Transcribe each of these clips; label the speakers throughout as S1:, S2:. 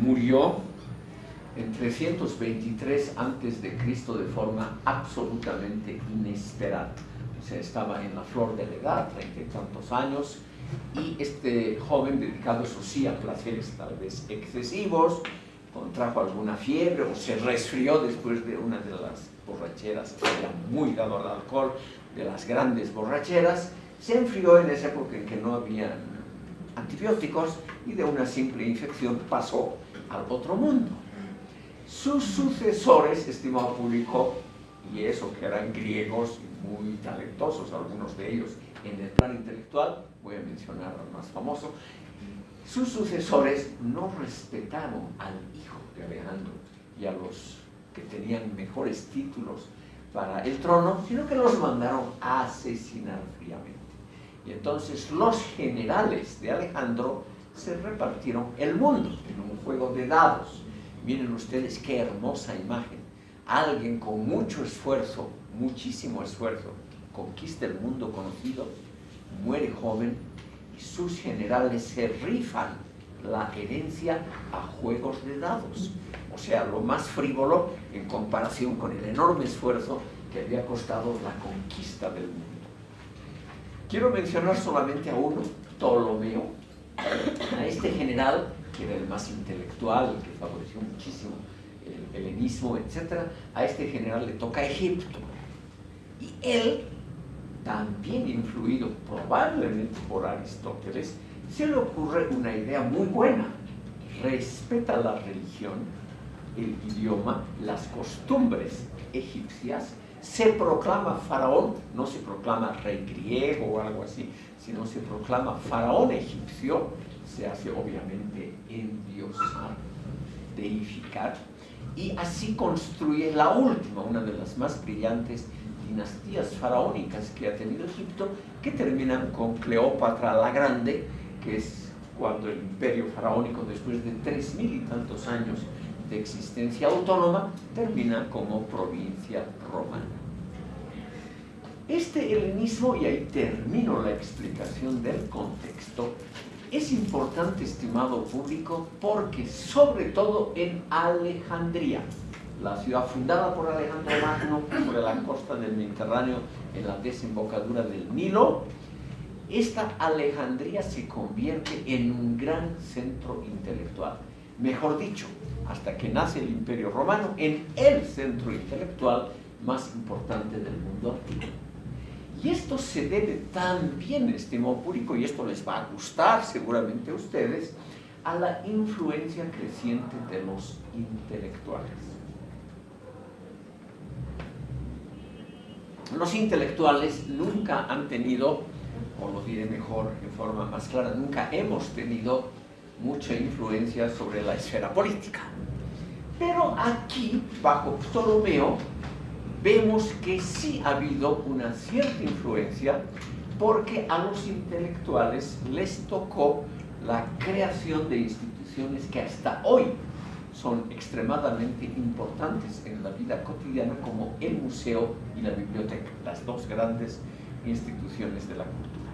S1: murió en 323 antes de Cristo de forma absolutamente inesperada. O sea, estaba en la flor de la edad, treinta y tantos años, y este joven dedicado, eso sí, a placeres tal vez excesivos, contrajo alguna fiebre o se resfrió después de una de las borracheras, era muy dado al alcohol, de las grandes borracheras, se enfrió en esa época en que no había antibióticos y de una simple infección pasó al otro mundo. Sus sucesores, estimado público, y eso que eran griegos muy talentosos, algunos de ellos en el plan intelectual, voy a mencionar al más famoso, sus sucesores no respetaron al hijo de Alejandro y a los que tenían mejores títulos para el trono, sino que los mandaron a asesinar fríamente. Y entonces los generales de Alejandro se repartieron el mundo en un juego de dados. Miren ustedes qué hermosa imagen. Alguien con mucho esfuerzo, muchísimo esfuerzo, conquista el mundo conocido, muere joven y sus generales se rifan la herencia a juegos de dados. O sea, lo más frívolo en comparación con el enorme esfuerzo que había costado la conquista del mundo. Quiero mencionar solamente a uno, Ptolomeo, a este general, que era el más intelectual, que favoreció muchísimo el helenismo, etc., a este general le toca Egipto. Y él, también influido probablemente por Aristóteles, se le ocurre una idea muy buena. Respeta la religión, el idioma, las costumbres egipcias, se proclama faraón, no se proclama rey griego o algo así, sino se proclama faraón egipcio, se hace obviamente endiosar, deificar, y así construye la última, una de las más brillantes dinastías faraónicas que ha tenido Egipto, que terminan con Cleopatra la Grande, que es cuando el imperio faraónico, después de tres mil y tantos años de existencia autónoma, termina como provincia romana. Este helenismo, y ahí termino la explicación del contexto, es importante, estimado público, porque sobre todo en Alejandría, la ciudad fundada por Alejandro Magno sobre la costa del Mediterráneo en la desembocadura del Nilo, esta Alejandría se convierte en un gran centro intelectual. Mejor dicho, hasta que nace el Imperio Romano, en el centro intelectual más importante del mundo antiguo. Y esto se debe también, estimado público, y esto les va a gustar seguramente a ustedes, a la influencia creciente de los intelectuales. Los intelectuales nunca han tenido, o lo diré mejor en forma más clara, nunca hemos tenido mucha influencia sobre la esfera política. Pero aquí, bajo Ptolomeo, vemos que sí ha habido una cierta influencia porque a los intelectuales les tocó la creación de instituciones que hasta hoy son extremadamente importantes en la vida cotidiana como el museo y la biblioteca, las dos grandes instituciones de la cultura.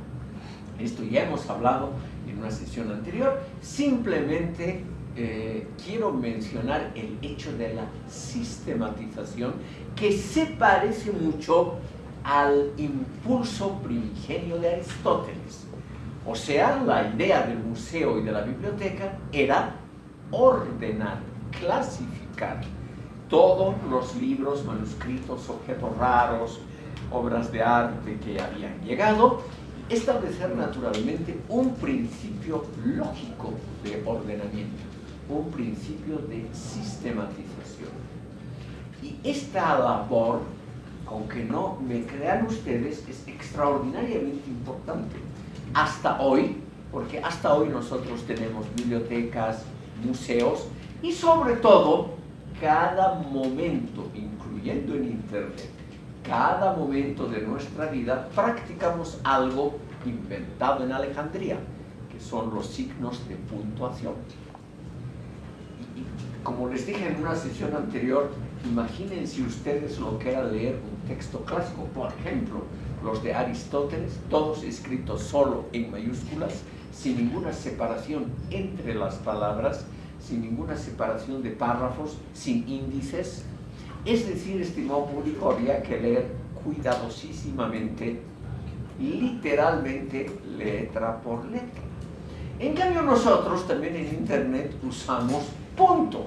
S1: Esto ya hemos hablado en una sesión anterior, simplemente eh, quiero mencionar el hecho de la sistematización que se parece mucho al impulso primigenio de Aristóteles. O sea, la idea del museo y de la biblioteca era ordenar, clasificar todos los libros, manuscritos, objetos raros, obras de arte que habían llegado, establecer naturalmente un principio lógico de ordenamiento un principio de sistematización. Y esta labor, aunque no me crean ustedes, es extraordinariamente importante. Hasta hoy, porque hasta hoy nosotros tenemos bibliotecas, museos y sobre todo, cada momento, incluyendo en Internet, cada momento de nuestra vida practicamos algo inventado en Alejandría, que son los signos de puntuación como les dije en una sesión anterior, imagínense ustedes lo que era leer un texto clásico, por ejemplo, los de Aristóteles, todos escritos solo en mayúsculas, sin ninguna separación entre las palabras, sin ninguna separación de párrafos, sin índices. Es decir, estimado público, había que leer cuidadosísimamente, literalmente, letra por letra. En cambio, nosotros también en Internet usamos puntos,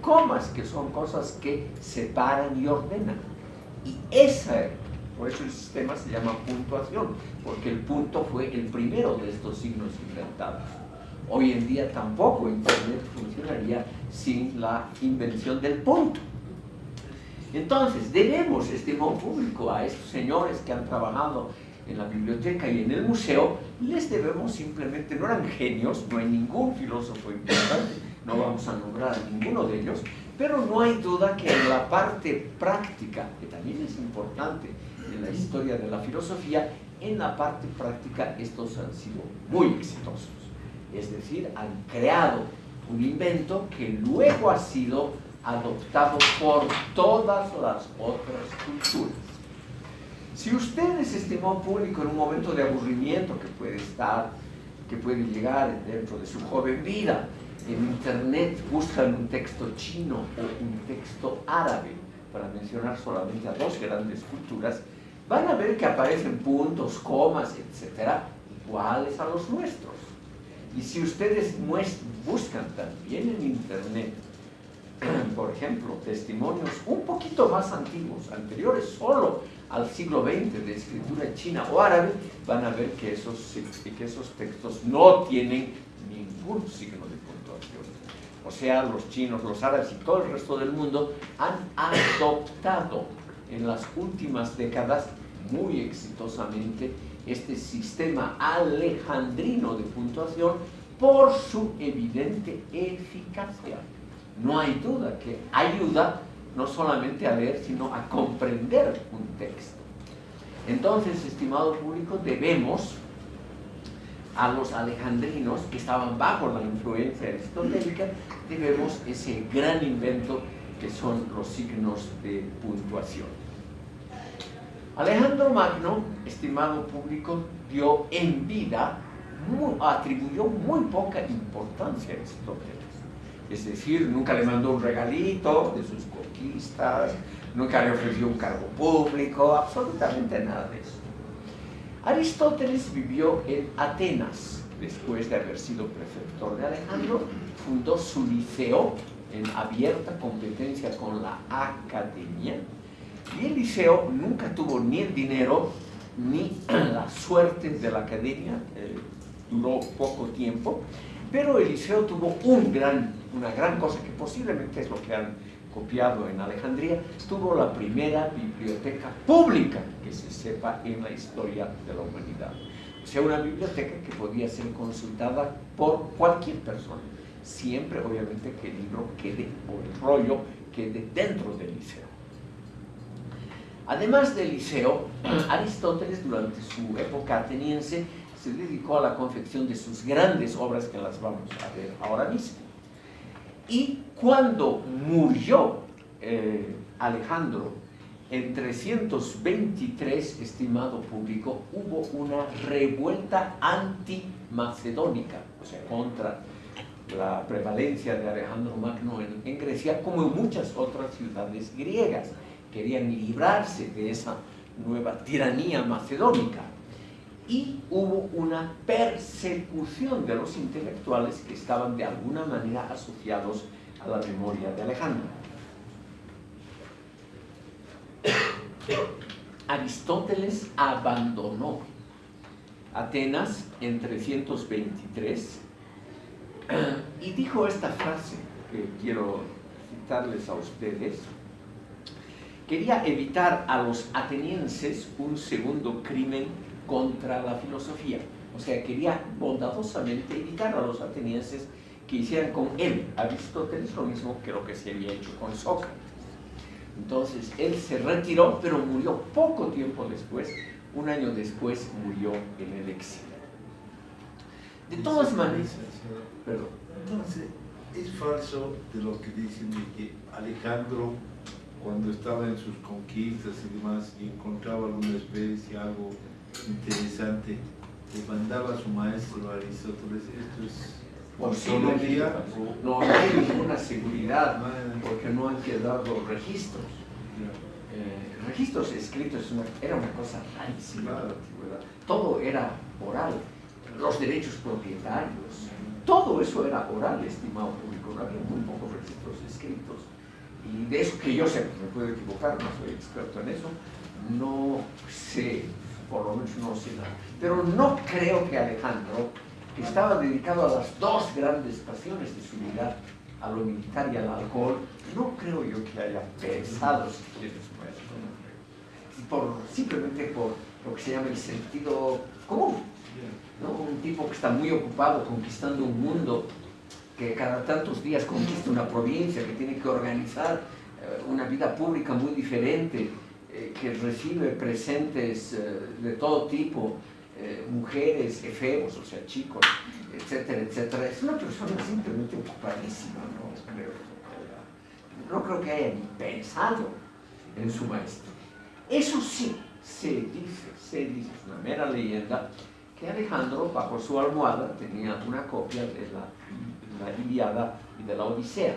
S1: comas, que son cosas que separan y ordenan. Y esa, por eso el sistema se llama puntuación, porque el punto fue el primero de estos signos inventados. Hoy en día tampoco Internet funcionaría sin la invención del punto. Entonces, debemos, estimado público, a estos señores que han trabajado en la biblioteca y en el museo, les debemos simplemente, no eran genios, no hay ningún filósofo importante, no vamos a nombrar ninguno de ellos, pero no hay duda que en la parte práctica, que también es importante en la historia de la filosofía, en la parte práctica estos han sido muy exitosos. Es decir, han creado un invento que luego ha sido adoptado por todas las otras culturas. Si ustedes, estimado público, en un momento de aburrimiento que puede estar, que puede llegar dentro de su joven vida, en internet buscan un texto chino o un texto árabe, para mencionar solamente a dos grandes culturas, van a ver que aparecen puntos, comas, etcétera, iguales a los nuestros. Y si ustedes buscan también en internet, por ejemplo, testimonios un poquito más antiguos, anteriores solo al siglo XX de escritura china o árabe, van a ver que esos, que esos textos no tienen ningún signo. O sea, los chinos, los árabes y todo el resto del mundo han adoptado en las últimas décadas muy exitosamente este sistema alejandrino de puntuación por su evidente eficacia. No hay duda que ayuda no solamente a leer, sino a comprender un texto. Entonces, estimado público, debemos a los alejandrinos que estaban bajo la influencia aristotélica, debemos ese gran invento que son los signos de puntuación. Alejandro Magno, estimado público, dio en vida, atribuyó muy poca importancia a Aristóteles. Es decir, nunca le mandó un regalito de sus conquistas, nunca le ofreció un cargo público, absolutamente nada de eso. Aristóteles vivió en Atenas, después de haber sido prefector de Alejandro, fundó su liceo en abierta competencia con la academia, y el liceo nunca tuvo ni el dinero ni la suerte de la academia, eh, duró poco tiempo, pero el liceo tuvo un gran, una gran cosa que posiblemente es lo que han copiado en Alejandría, tuvo la primera biblioteca pública que se sepa en la historia de la humanidad. O sea, una biblioteca que podía ser consultada por cualquier persona, siempre obviamente que el libro quede o el rollo quede dentro del liceo. Además del liceo, Aristóteles durante su época ateniense se dedicó a la confección de sus grandes obras que las vamos a ver ahora mismo. Y cuando murió eh, Alejandro en 323, estimado público, hubo una revuelta anti-macedónica, o sea, contra la prevalencia de Alejandro Magno en Grecia, como en muchas otras ciudades griegas. Querían librarse de esa nueva tiranía macedónica y hubo una persecución de los intelectuales que estaban de alguna manera asociados a la memoria de Alejandro. Aristóteles abandonó Atenas en 323 y dijo esta frase que quiero citarles a ustedes. Quería evitar a los atenienses un segundo crimen contra la filosofía. O sea, quería bondadosamente evitar a los atenienses que hicieran con él, Aristóteles, lo mismo que lo que se había hecho con Sócrates. Entonces, él se retiró, pero murió poco tiempo después, un año después murió en el exilio. De todas maneras,
S2: perdón. Entonces, es falso de lo que dicen de que Alejandro, cuando estaba en sus conquistas y demás, y encontraba alguna especie, algo interesante, le mandaba a su maestro Aristóteles, esto es
S1: Posiblemente No, hay ninguna seguridad porque no han quedado registros. Eh, registros escritos era una cosa rarísima en la antigüedad. Todo era oral. Los derechos propietarios, todo eso era oral, estimado público. No había muy pocos registros escritos. Y de eso que yo sé, me puedo equivocar, no soy experto en eso, no sé, por lo menos no nada. Pero no creo que Alejandro que estaba dedicado a las dos grandes pasiones de su vida, a lo militar y al alcohol, no creo yo que haya pensado si no simplemente por lo que se llama el sentido común. Un tipo que está muy ocupado conquistando un mundo, que cada tantos días conquista una provincia, que tiene que organizar eh, una vida pública muy diferente, eh, que recibe presentes eh, de todo tipo, eh, mujeres, efebos, o sea, chicos, etcétera, etcétera. Es una persona simplemente ocupadísima, ¿no? Creo, no creo que haya ni pensado en su maestro. Eso sí, se dice, se dice, es una mera leyenda, que Alejandro bajo su almohada tenía una copia de la, Iliada y de la Odisea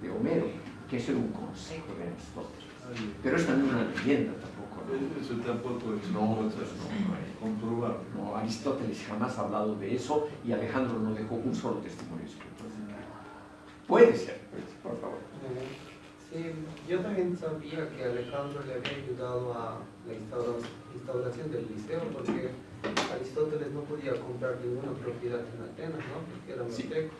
S1: de Homero, que es un consejo de Aristóteles. Pero es también una leyenda
S2: eso tampoco es
S1: no, no, No, Aristóteles jamás ha hablado de eso y Alejandro no dejó un solo testimonio escrito. Puede ser, por favor.
S3: Sí, yo también sabía que Alejandro le había ayudado a la instauración del liceo porque Aristóteles no podía comprar ninguna propiedad en Atenas, ¿no? Porque era muy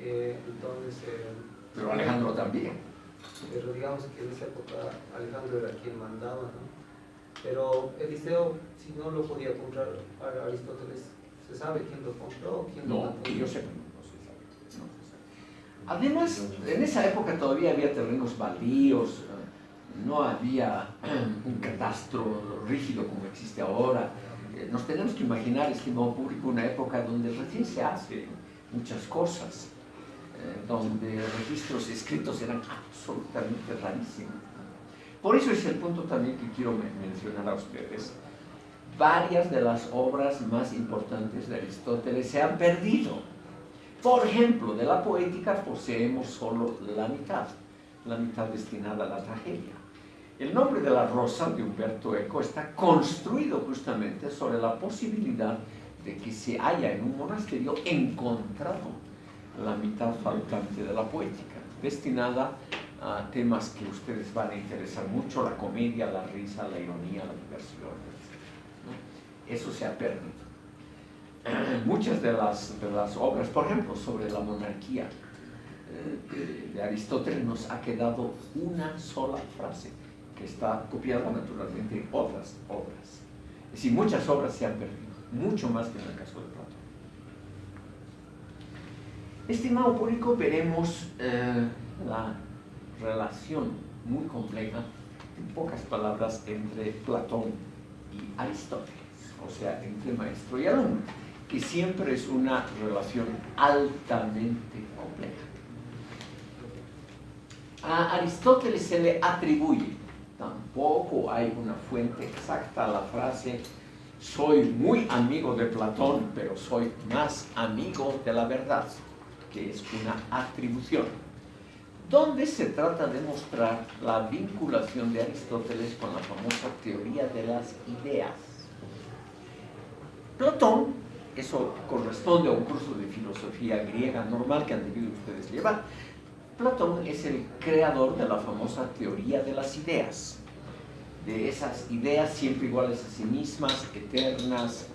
S3: eh, entonces... Eh,
S1: Pero Alejandro también.
S3: Pero digamos que en esa época Alejandro era quien mandaba, ¿no? Pero Eliseo, si no lo podía comprar a Aristóteles, ¿se sabe quién lo compró? Quién
S1: no, que yo sé no se sabe. No se sabe. Además, en esa época todavía había terrenos baldíos, no había un catastro rígido como existe ahora. Eh, nos tenemos que imaginar, estimado público, una época donde recién se hacen muchas cosas, eh, donde registros escritos eran absolutamente rarísimos. Por eso es el punto también que quiero mencionar a ustedes. Varias de las obras más importantes de Aristóteles se han perdido. Por ejemplo, de la poética poseemos solo la mitad, la mitad destinada a la tragedia. El nombre de la rosa de Humberto Eco está construido justamente sobre la posibilidad de que se haya en un monasterio encontrado la mitad faltante de la poética, destinada a temas que ustedes van a interesar mucho, la comedia, la risa, la ironía, la diversión. Eso se ha perdido. Muchas de las, de las obras, por ejemplo, sobre la monarquía eh, de, Aristóteles, nos ha quedado una sola frase, que está copiada naturalmente en otras obras. Es decir, muchas obras se han perdido, mucho más que en el caso de Platón. Estimado público, veremos eh, la relación muy compleja, en pocas palabras, entre Platón y Aristóteles, o sea, entre maestro y alumno, que siempre es una relación altamente compleja. A Aristóteles se le atribuye, tampoco hay una fuente exacta a la frase, soy muy amigo de Platón, pero soy más amigo de la verdad, es una atribución donde se trata de mostrar la vinculación de Aristóteles con la famosa teoría de las ideas. Platón, eso corresponde a un curso de filosofía griega normal que han debido ustedes llevar, Platón es el creador de la famosa teoría de las ideas, de esas ideas siempre iguales a sí mismas, eternas,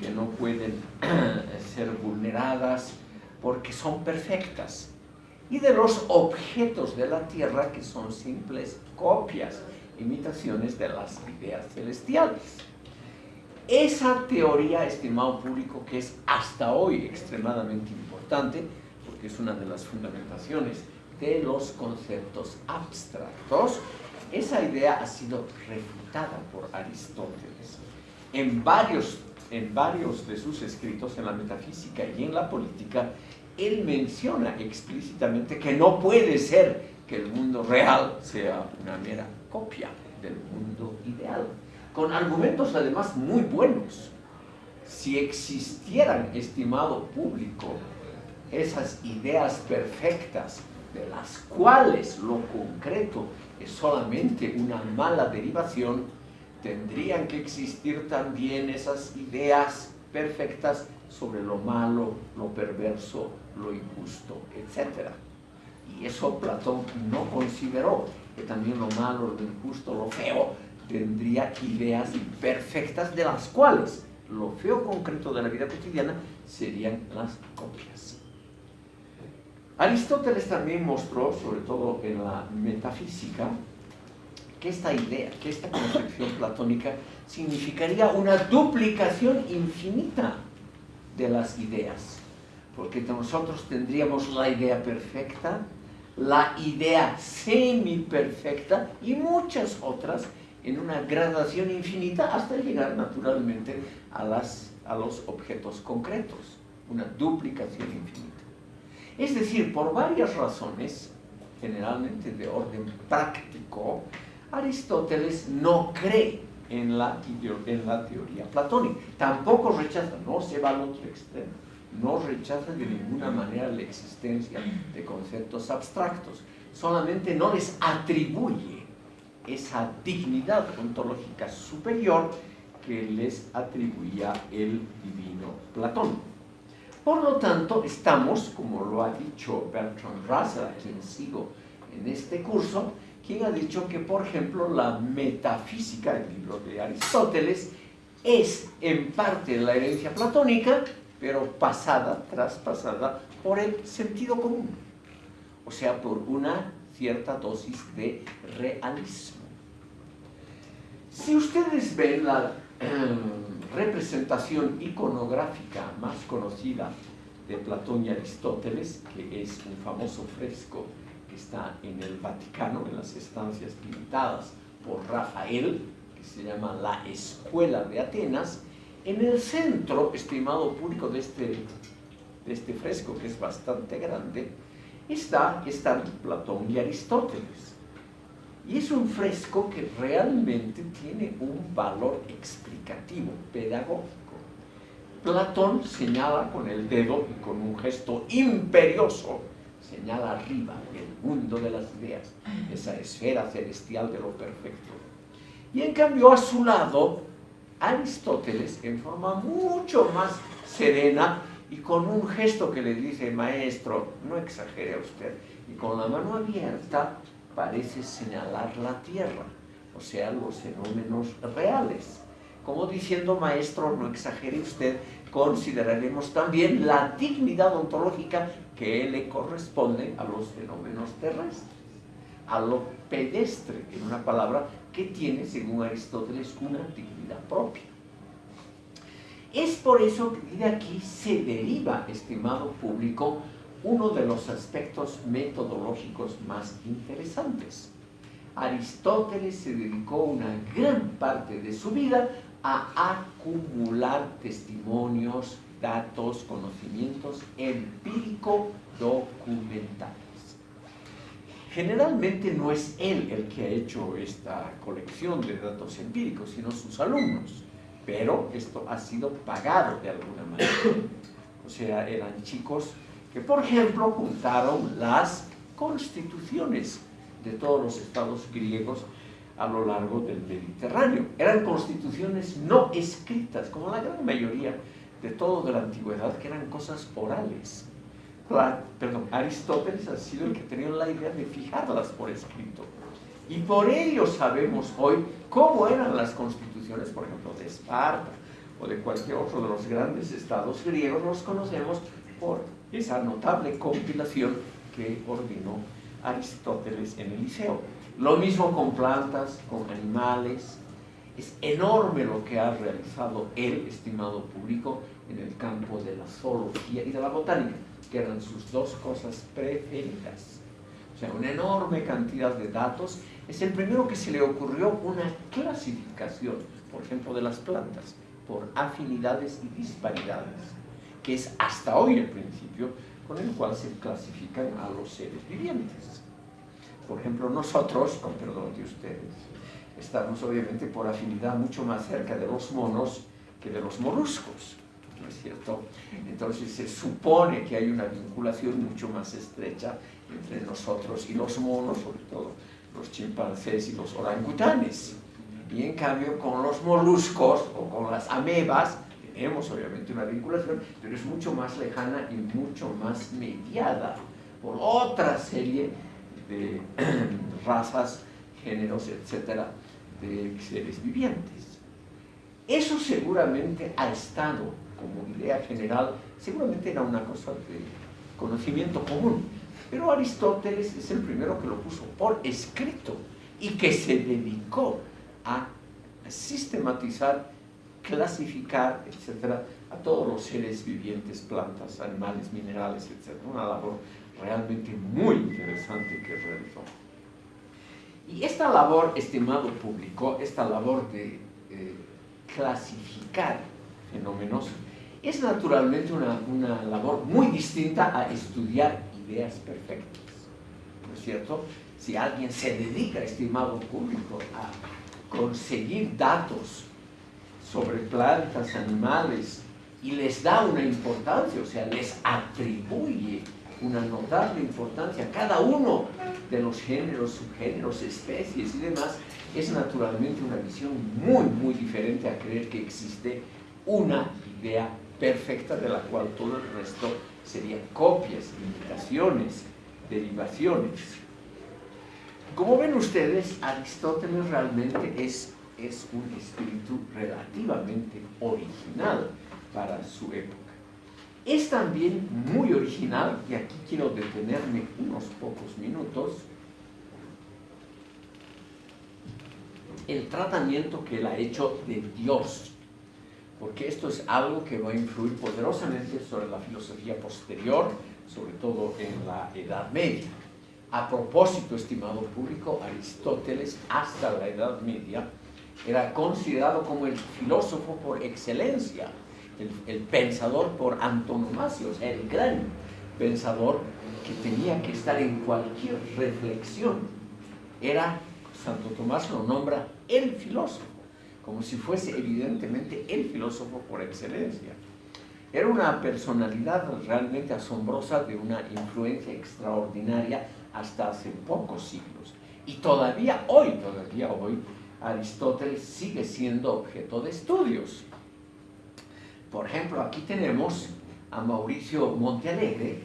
S1: que no pueden ser vulneradas porque son perfectas y de los objetos de la tierra que son simples copias, imitaciones de las ideas celestiales. Esa teoría, estimado público, que es hasta hoy extremadamente importante, porque es una de las fundamentaciones de los conceptos abstractos, esa idea ha sido refutada por Aristóteles. En varios, en varios de sus escritos en la metafísica y en la política, él menciona explícitamente que no puede ser que el mundo real sea una mera copia del mundo ideal, con argumentos además muy buenos. Si existieran, estimado público, esas ideas perfectas de las cuales lo concreto es solamente una mala derivación, tendrían que existir también esas ideas perfectas sobre lo malo, lo perverso, lo injusto, etc. Y eso Platón no consideró, que también lo malo, lo injusto, lo feo, tendría ideas perfectas de las cuales lo feo concreto de la vida cotidiana serían las copias. Aristóteles también mostró, sobre todo en la metafísica, que esta idea, que esta concepción platónica significaría una duplicación infinita de las ideas, porque nosotros tendríamos la idea perfecta, la idea semi-perfecta y muchas otras en una gradación infinita hasta llegar naturalmente a, los objetos concretos, una duplicación infinita. Es decir, por varias razones, generalmente de orden práctico, Aristóteles no cree en la teoría platónica. Tampoco rechaza, no se va al otro extremo, no rechaza de ninguna manera la existencia de conceptos abstractos, solamente no les atribuye esa dignidad ontológica superior que les atribuía el divino Platón. Por lo tanto, estamos, como lo ha dicho Bertrand Russell, quien sigo en este curso, quien ha dicho que, por ejemplo, la metafísica, el libro de Aristóteles, es en parte la herencia platónica, pero pasada, traspasada por el sentido común, o sea, por una cierta dosis de realismo. Si ustedes ven la em, representación iconográfica más conocida de Platón y Aristóteles, que es un famoso fresco que está en el Vaticano, en las estancias pintadas por Rafael, que se llama La Escuela de Atenas, en el centro, estimado público de este, de este fresco, que es bastante grande, está, están Platón y Aristóteles. Y es un fresco que realmente tiene un valor explicativo, pedagógico. Platón señala con el dedo y con un gesto imperioso, señala arriba, el mundo de las ideas, esa esfera celestial de lo perfecto. Y en cambio a su lado, Aristóteles, en forma mucho más serena y con un gesto que le dice, maestro, no exagere usted, y con la mano abierta, parece señalar la tierra, o sea, los fenómenos reales. Como diciendo, maestro, no exagere usted, consideraremos también la dignidad ontológica que le corresponde a los fenómenos terrestres, a lo pedestre, en una palabra que tiene, según Aristóteles, una dignidad propia. Es por eso que de aquí se deriva, estimado público, uno de los aspectos metodológicos más interesantes. Aristóteles se dedicó una gran parte de su vida a acumular testimonios, datos, conocimientos empírico-documentales. Generalmente no es él el que ha hecho esta colección de datos empíricos, sino sus alumnos, pero esto ha sido pagado de alguna manera. O sea, eran chicos que por ejemplo juntaron las constituciones de todos los estados griegos a lo largo del Mediterráneo. Eran constituciones no escritas, como la gran mayoría de todo de la antigüedad, que eran cosas orales. Perdón, Aristóteles ha sido el que tenía la idea de fijarlas por escrito. Y por ello sabemos hoy cómo eran las constituciones, por ejemplo, de Esparta o de cualquier otro de los grandes estados griegos, los conocemos por esa notable compilación que ordenó Aristóteles en el liceo. Lo mismo con plantas, con animales. Es enorme lo que ha realizado él, estimado público, en el campo de la zoología y de la botánica, que eran sus dos cosas preferidas. O sea, una enorme cantidad de datos. Es el primero que se le ocurrió una clasificación, por ejemplo, de las plantas, por afinidades y disparidades que es hasta hoy el principio con el cual se clasifican a los seres vivientes. Por ejemplo, nosotros, con perdón de ustedes, estamos obviamente por afinidad mucho más cerca de los monos que de los moluscos. ¿No es cierto? Entonces se supone que hay una vinculación mucho más estrecha entre nosotros y los monos, sobre todo los chimpancés y los orangutanes. Y en cambio con los moluscos o con las amebas tenemos obviamente una vinculación, pero es mucho más lejana y mucho más mediada por otra serie de razas, géneros, etcétera, de seres vivientes. Eso seguramente ha estado como idea general, seguramente era una cosa de conocimiento común, pero Aristóteles es el primero que lo puso por escrito y que se dedicó a sistematizar, clasificar, etcétera, a todos los seres vivientes, plantas, animales, minerales, etcétera. Una labor realmente muy interesante que realizó. Y esta labor, estimado público, esta labor de eh, clasificar fenómenos, es naturalmente una, una labor muy distinta a estudiar ideas perfectas. ¿No es cierto? Si alguien se dedica, estimado público, a conseguir datos sobre plantas, animales, y les da una importancia, o sea, les atribuye una notable importancia a cada uno de los géneros, subgéneros, especies y demás, es naturalmente una visión muy, muy diferente a creer que existe una idea perfecta de la cual todo el resto serían copias, imitaciones, derivaciones. Como ven ustedes, Aristóteles realmente es, es un espíritu relativamente original para su época. Es también muy original, y aquí quiero detenerme unos pocos minutos, el tratamiento que él ha hecho de Dios porque esto es algo que va a influir poderosamente sobre la filosofía posterior, sobre todo en la Edad Media. A propósito, estimado público, Aristóteles hasta la Edad Media era considerado como el filósofo por excelencia, el, pensador por antonomasia, o sea, el gran pensador que tenía que estar en cualquier reflexión. Era, Santo Tomás lo nombra, el filósofo como si fuese evidentemente el filósofo por excelencia. Era una personalidad realmente asombrosa de una influencia extraordinaria hasta hace pocos siglos. Y todavía hoy, todavía hoy, Aristóteles sigue siendo objeto de estudios. Por ejemplo, aquí tenemos a Mauricio Montealegre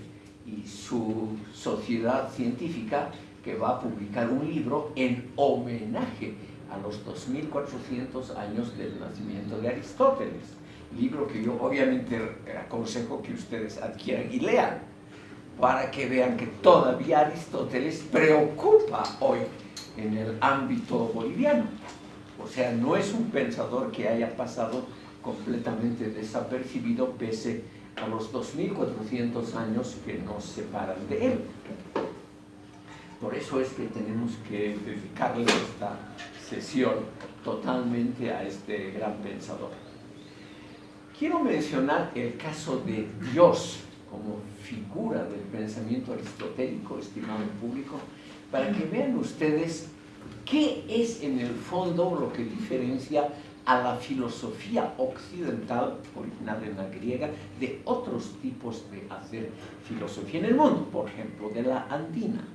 S1: y su sociedad científica que va a publicar un libro en homenaje a los 2400 años del nacimiento de Aristóteles, libro que yo obviamente aconsejo que ustedes adquieran y lean, para que vean que todavía Aristóteles preocupa hoy en el ámbito boliviano. O sea, no es un pensador que haya pasado completamente desapercibido pese a los 2400 años que nos separan de él. Por eso es que tenemos que dedicarle esta sesión totalmente a este gran pensador. Quiero mencionar el caso de Dios como figura del pensamiento aristotélico, estimado público, para que vean ustedes qué es en el fondo lo que diferencia a la filosofía occidental, original en la griega, de otros tipos de hacer filosofía en el mundo, por ejemplo, de la andina.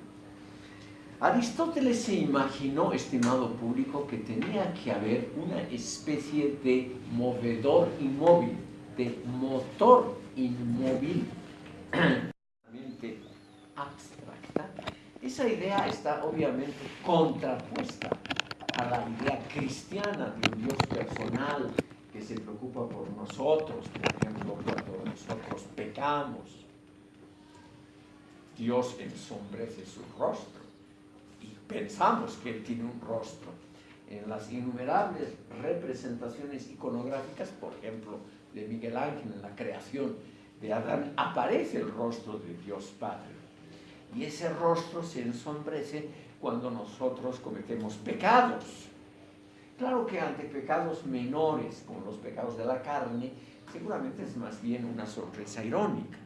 S1: Aristóteles se imaginó, estimado público, que tenía que haber una especie de movedor inmóvil, de motor inmóvil, abstracta. Esa idea está obviamente contrapuesta a la idea cristiana de un Dios personal que se preocupa por nosotros, por ejemplo, cuando nosotros pecamos. Dios ensombrece su rostro pensamos que él tiene un rostro. En las innumerables representaciones iconográficas, por ejemplo, de Miguel Ángel en la creación de Adán, aparece el rostro de Dios Padre. Y ese rostro se ensombrece cuando nosotros cometemos pecados. Claro que ante pecados menores, como los pecados de la carne, seguramente es más bien una sorpresa irónica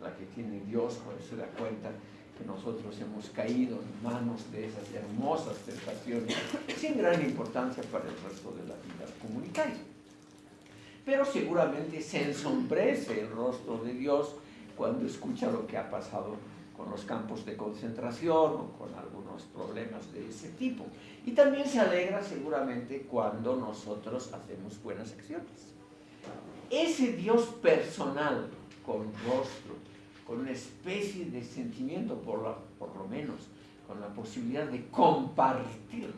S1: la que tiene Dios cuando se da cuenta que nosotros hemos caído en manos de esas hermosas tentaciones sin gran importancia para el resto de la vida comunitaria. pero seguramente se ensombrece el rostro de Dios cuando escucha lo que ha pasado con los campos de concentración o con algunos problemas de ese tipo. Y también se alegra seguramente cuando nosotros hacemos buenas acciones. Ese Dios personal, con rostro, con una especie de sentimiento, por, por lo menos, con la posibilidad de compartir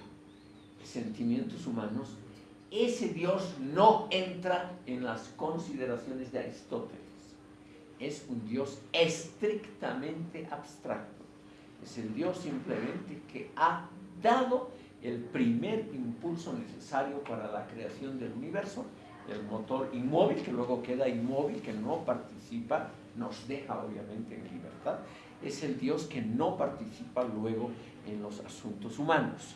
S1: sentimientos humanos, ese Dios no entra en las consideraciones de Aristóteles. Es un Dios estrictamente abstracto. Es el Dios simplemente que ha dado el primer impulso necesario para la creación del universo, el motor inmóvil que luego queda inmóvil, que no participa, nos deja obviamente en libertad, es el Dios que no participa luego en los asuntos humanos.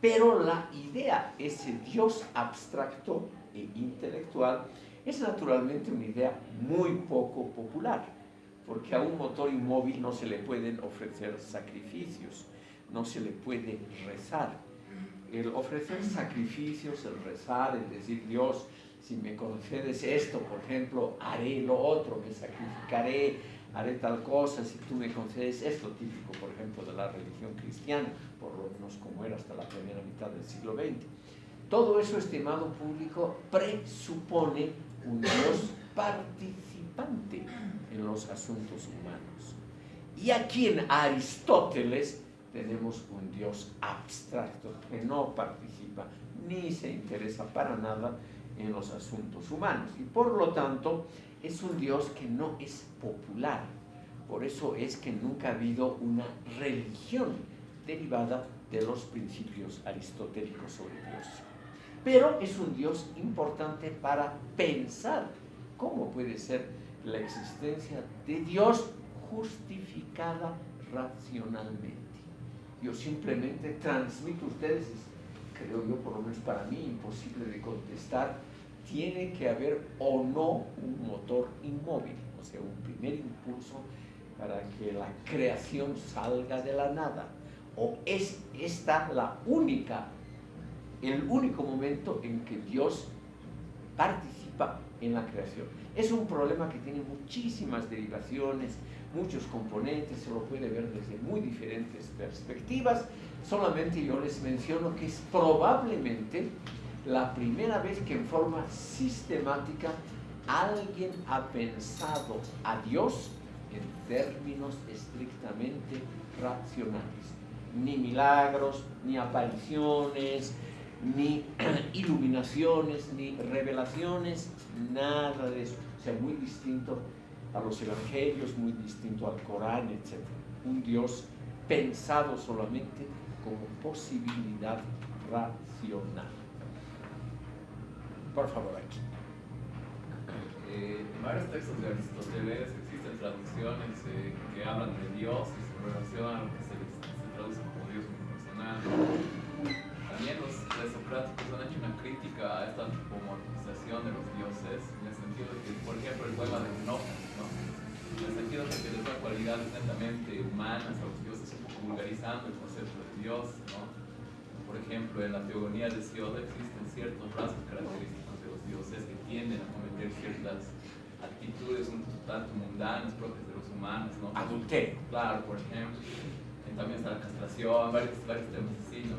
S1: Pero la idea, ese Dios abstracto e intelectual, es naturalmente una idea muy poco popular, porque a un motor inmóvil no se le pueden ofrecer sacrificios, no se le puede rezar. El ofrecer sacrificios, el rezar, el decir Dios, si me concedes esto, por ejemplo, haré lo otro, me sacrificaré, haré tal cosa si tú me concedes esto, típico, por ejemplo, de la religión cristiana, por lo menos como era hasta la primera mitad del siglo XX. Todo eso, estimado público, presupone un Dios participante en los asuntos humanos. Y aquí en Aristóteles tenemos un Dios abstracto que no participa ni se interesa para nada en los asuntos humanos. Y por lo tanto, es un Dios que no es popular. Por eso es que nunca ha habido una religión derivada de los principios aristotélicos sobre Dios. Pero es un Dios importante para pensar cómo puede ser la existencia de Dios justificada racionalmente. Yo simplemente transmito a ustedes, creo yo, por lo menos para mí, imposible de contestar, tiene que haber o no un motor inmóvil, o sea, un primer impulso para que la creación salga de la nada. O es esta la única, el único momento en que Dios participa en la creación. Es un problema que tiene muchísimas derivaciones, muchos componentes, se lo puede ver desde muy diferentes perspectivas. Solamente yo les menciono que es probablemente la primera vez que en forma sistemática alguien ha pensado a Dios en términos estrictamente racionales. Ni milagros, ni apariciones, ni iluminaciones, ni revelaciones, nada de eso. O sea, muy distinto a los evangelios, muy distinto al Corán, etc. Un Dios pensado solamente como posibilidad racional. Por favor, aquí.
S4: Eh, varios textos de Aristóteles existen traducciones eh, que hablan de Dios y su relación a lo que se, traduce como Dios personal. También los presocráticos han hecho una crítica a esta antropomorfización de los dioses, en el sentido de que, por ejemplo, el poema de Xenófanes, ¿no? en el sentido de que les da cualidades netamente humanas a los dioses, un poco vulgarizando el concepto de Dios. ¿no? Por ejemplo, en la teogonía de Sioda existen ciertos rasgos característicos tienden a cometer ciertas actitudes un tanto mundanas propias de los humanos, ¿no?
S1: Adulterio.
S4: Claro, por ejemplo. Y también está la castración, varios, varios temas así, ¿no?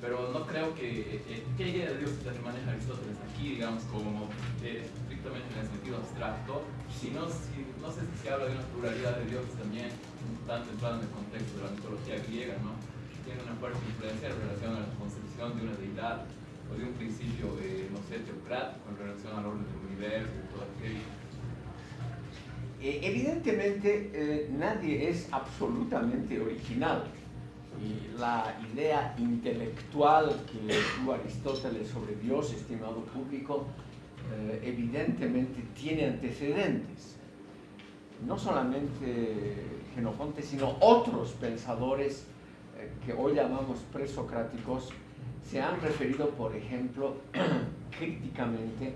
S4: Pero no creo que... Eh, ¿Qué idea de Dios que maneja Aristóteles aquí, digamos, como eh, estrictamente en el sentido abstracto? Si no, si, no sé si se habla de una pluralidad de dioses también, un tanto entrado en el contexto de la mitología griega, ¿no? Tiene una fuerte influencia en relación a la concepción de una deidad de un principio, eh, no sé, teocrático en relación al orden del universo todo aquello.
S1: Eh, evidentemente, eh, nadie es absolutamente original. Y la idea intelectual que tuvo Aristóteles sobre Dios, estimado público, evidentemente tiene antecedentes. No solamente Genofonte, sino otros pensadores que hoy llamamos presocráticos, se han referido, por ejemplo, críticamente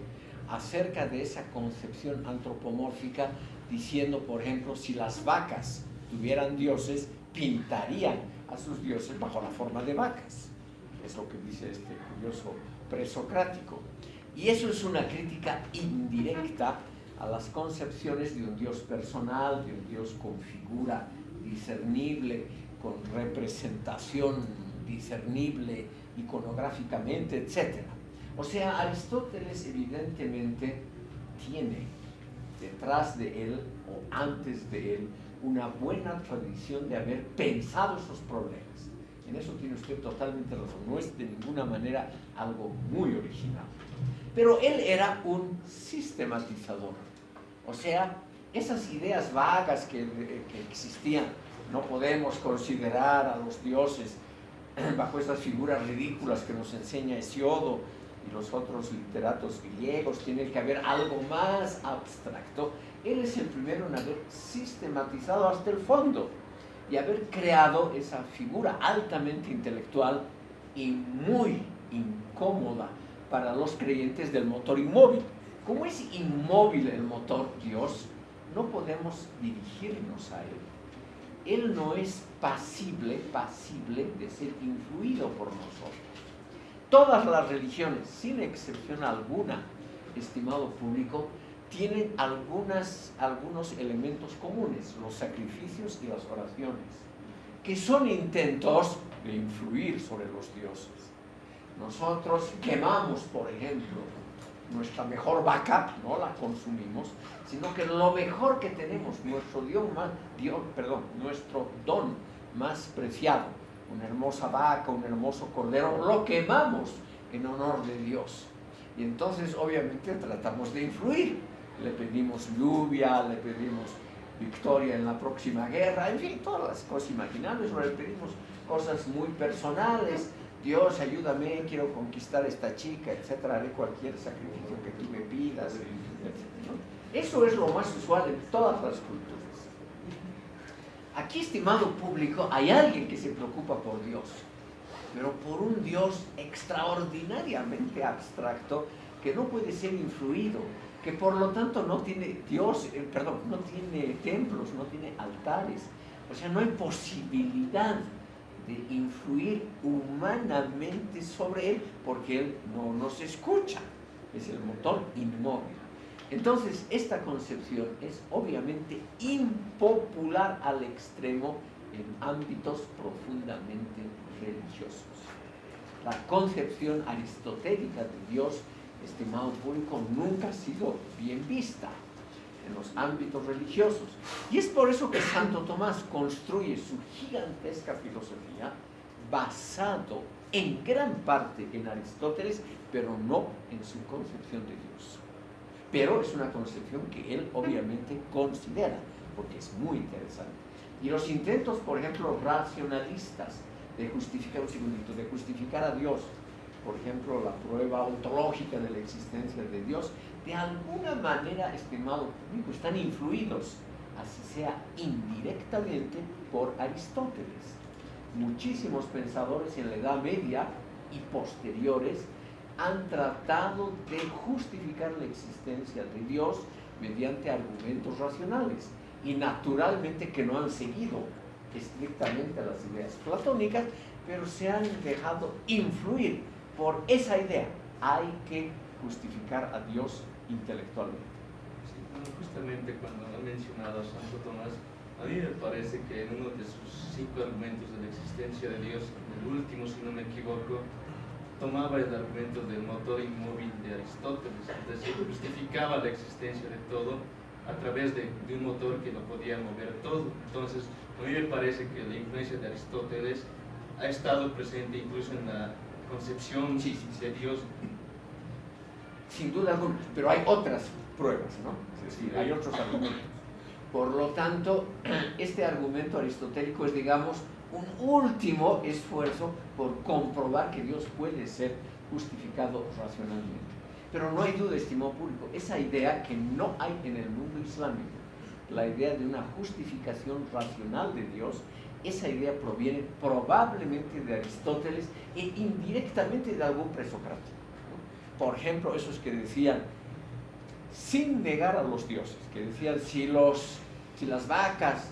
S1: acerca de esa concepción antropomórfica, diciendo, por ejemplo, si las vacas tuvieran dioses, pintarían a sus dioses bajo la forma de vacas. Es lo que dice este curioso presocrático. Y eso es una crítica indirecta a las concepciones de un Dios personal, de un Dios con figura discernible, con representación discernible iconográficamente, etc. O sea, Aristóteles evidentemente tiene detrás de él o antes de él una buena tradición de haber pensado esos problemas. En eso tiene usted totalmente razón, no es de ninguna manera algo muy original. Pero él era un sistematizador, o sea, esas ideas vagas que, que existían, no podemos considerar a los dioses bajo estas figuras ridículas que nos enseña Hesiodo y los otros literatos griegos, tiene que haber algo más abstracto. Él es el primero en haber sistematizado hasta el fondo y haber creado esa figura altamente intelectual y muy incómoda para los creyentes del motor inmóvil. Como es inmóvil el motor Dios, no podemos dirigirnos a él él no es pasible, pasible de ser influido por nosotros. Todas las religiones, sin excepción alguna, estimado público, tienen algunos elementos comunes, los sacrificios y las oraciones, que son intentos de influir sobre los dioses. Nosotros quemamos, por ejemplo, nuestra mejor vaca, no la consumimos, sino que lo mejor que tenemos, nuestro Dios más, Dios, perdón, nuestro don más preciado, una hermosa vaca, un hermoso cordero, lo quemamos en honor de Dios. Y entonces obviamente tratamos de influir. Le pedimos lluvia, le pedimos victoria en la próxima guerra, en fin, todas las cosas imaginables, o le pedimos cosas muy personales, Dios, ayúdame, quiero conquistar a esta chica, etcétera, haré cualquier sacrificio que tú me pidas, Eso es lo más usual en todas las culturas. Aquí, estimado público, hay alguien que se preocupa por Dios, pero por un Dios extraordinariamente abstracto que no puede ser influido, que por lo tanto no tiene Dios, eh, perdón, no tiene templos, no tiene altares, o sea, no hay posibilidad de influir humanamente sobre él, porque él no nos escucha, es el motor inmóvil. Entonces, esta concepción es obviamente impopular al extremo en ámbitos profundamente religiosos. La concepción aristotélica de Dios, estimado público, nunca ha sido bien vista en los ámbitos religiosos. Y es por eso que Santo Tomás construye su gigantesca filosofía basado en gran parte en Aristóteles, pero no en su concepción de Dios. Pero es una concepción que él obviamente considera, porque es muy interesante. Y los intentos, por ejemplo, racionalistas de justificar, un segundito, de justificar a Dios, por ejemplo, la prueba ontológica de la existencia de Dios, de alguna manera, estimado público, están influidos, así sea indirectamente, por Aristóteles. Muchísimos pensadores en la Edad Media y posteriores han tratado de justificar la existencia de Dios mediante argumentos racionales y naturalmente que no han seguido estrictamente las ideas platónicas, pero se han dejado influir por esa idea. Hay que justificar a Dios intelectualmente.
S4: justamente cuando ha mencionado a Santo Tomás, a mí me parece que en uno de sus cinco argumentos de la existencia de Dios, el último, si no me equivoco, tomaba el argumento del motor inmóvil de Aristóteles, es decir, justificaba la existencia de todo a través de, de, un motor que lo podía mover todo. Entonces, a mí me parece que la influencia de Aristóteles ha estado presente incluso en la concepción de Dios
S1: sin duda alguna, pero hay otras pruebas, ¿no? Es decir, hay otros argumentos. Por lo tanto, este argumento aristotélico es, digamos, un último esfuerzo por comprobar que Dios puede ser justificado racionalmente. Pero no hay duda, estimado público, esa idea que no hay en el mundo islámico, la idea de una justificación racional de Dios, esa idea proviene probablemente de Aristóteles e indirectamente de algún presocrático por ejemplo, esos que decían, sin negar a los dioses, que decían, si, los, si las vacas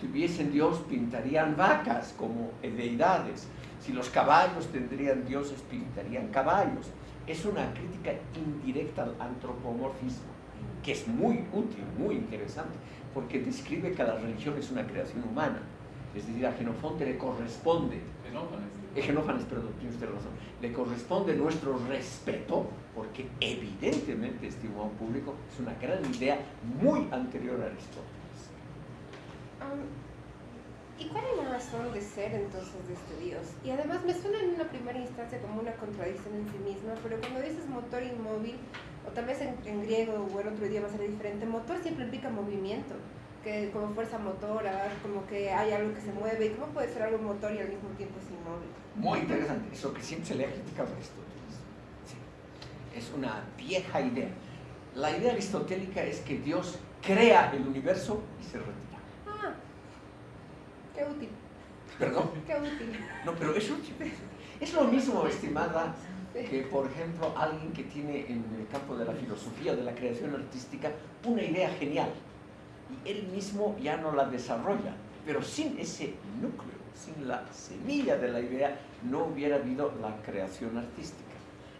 S1: tuviesen Dios, pintarían vacas como deidades, si los caballos tendrían dioses, pintarían caballos. es una crítica indirecta al antropomorfismo, que es muy útil, muy interesante, porque describe que la religión es una creación humana. Es decir, a Genofonte le corresponde.
S4: Genófanes,
S1: perdón, tiene usted razón, le corresponde nuestro respeto, porque evidentemente estimado público es una gran idea muy anterior a Aristóteles.
S5: Um, ¿Y cuál es la razón de ser entonces de este Dios? Y además me suena en una primera instancia como una contradicción en sí misma, pero cuando dices motor inmóvil, o tal vez en, en griego o en otro idioma será diferente, motor siempre implica movimiento, que como fuerza motora, como que hay algo que se mueve, ¿y cómo puede ser algo motor y al mismo tiempo es inmóvil?
S1: Muy interesante, eso que siempre se le ha criticado a Aristóteles. Sí. Es una vieja idea. La idea aristotélica es que Dios crea el universo y se retira.
S5: Ah, qué útil,
S1: ¿Perdón?
S5: qué útil.
S1: No, pero es útil. Es lo mismo, estimada, que por ejemplo alguien que tiene en el campo de la filosofía o de la creación artística una idea genial y él mismo ya no la desarrolla, pero sin ese núcleo, sin la semilla de la idea, no hubiera habido la creación artística.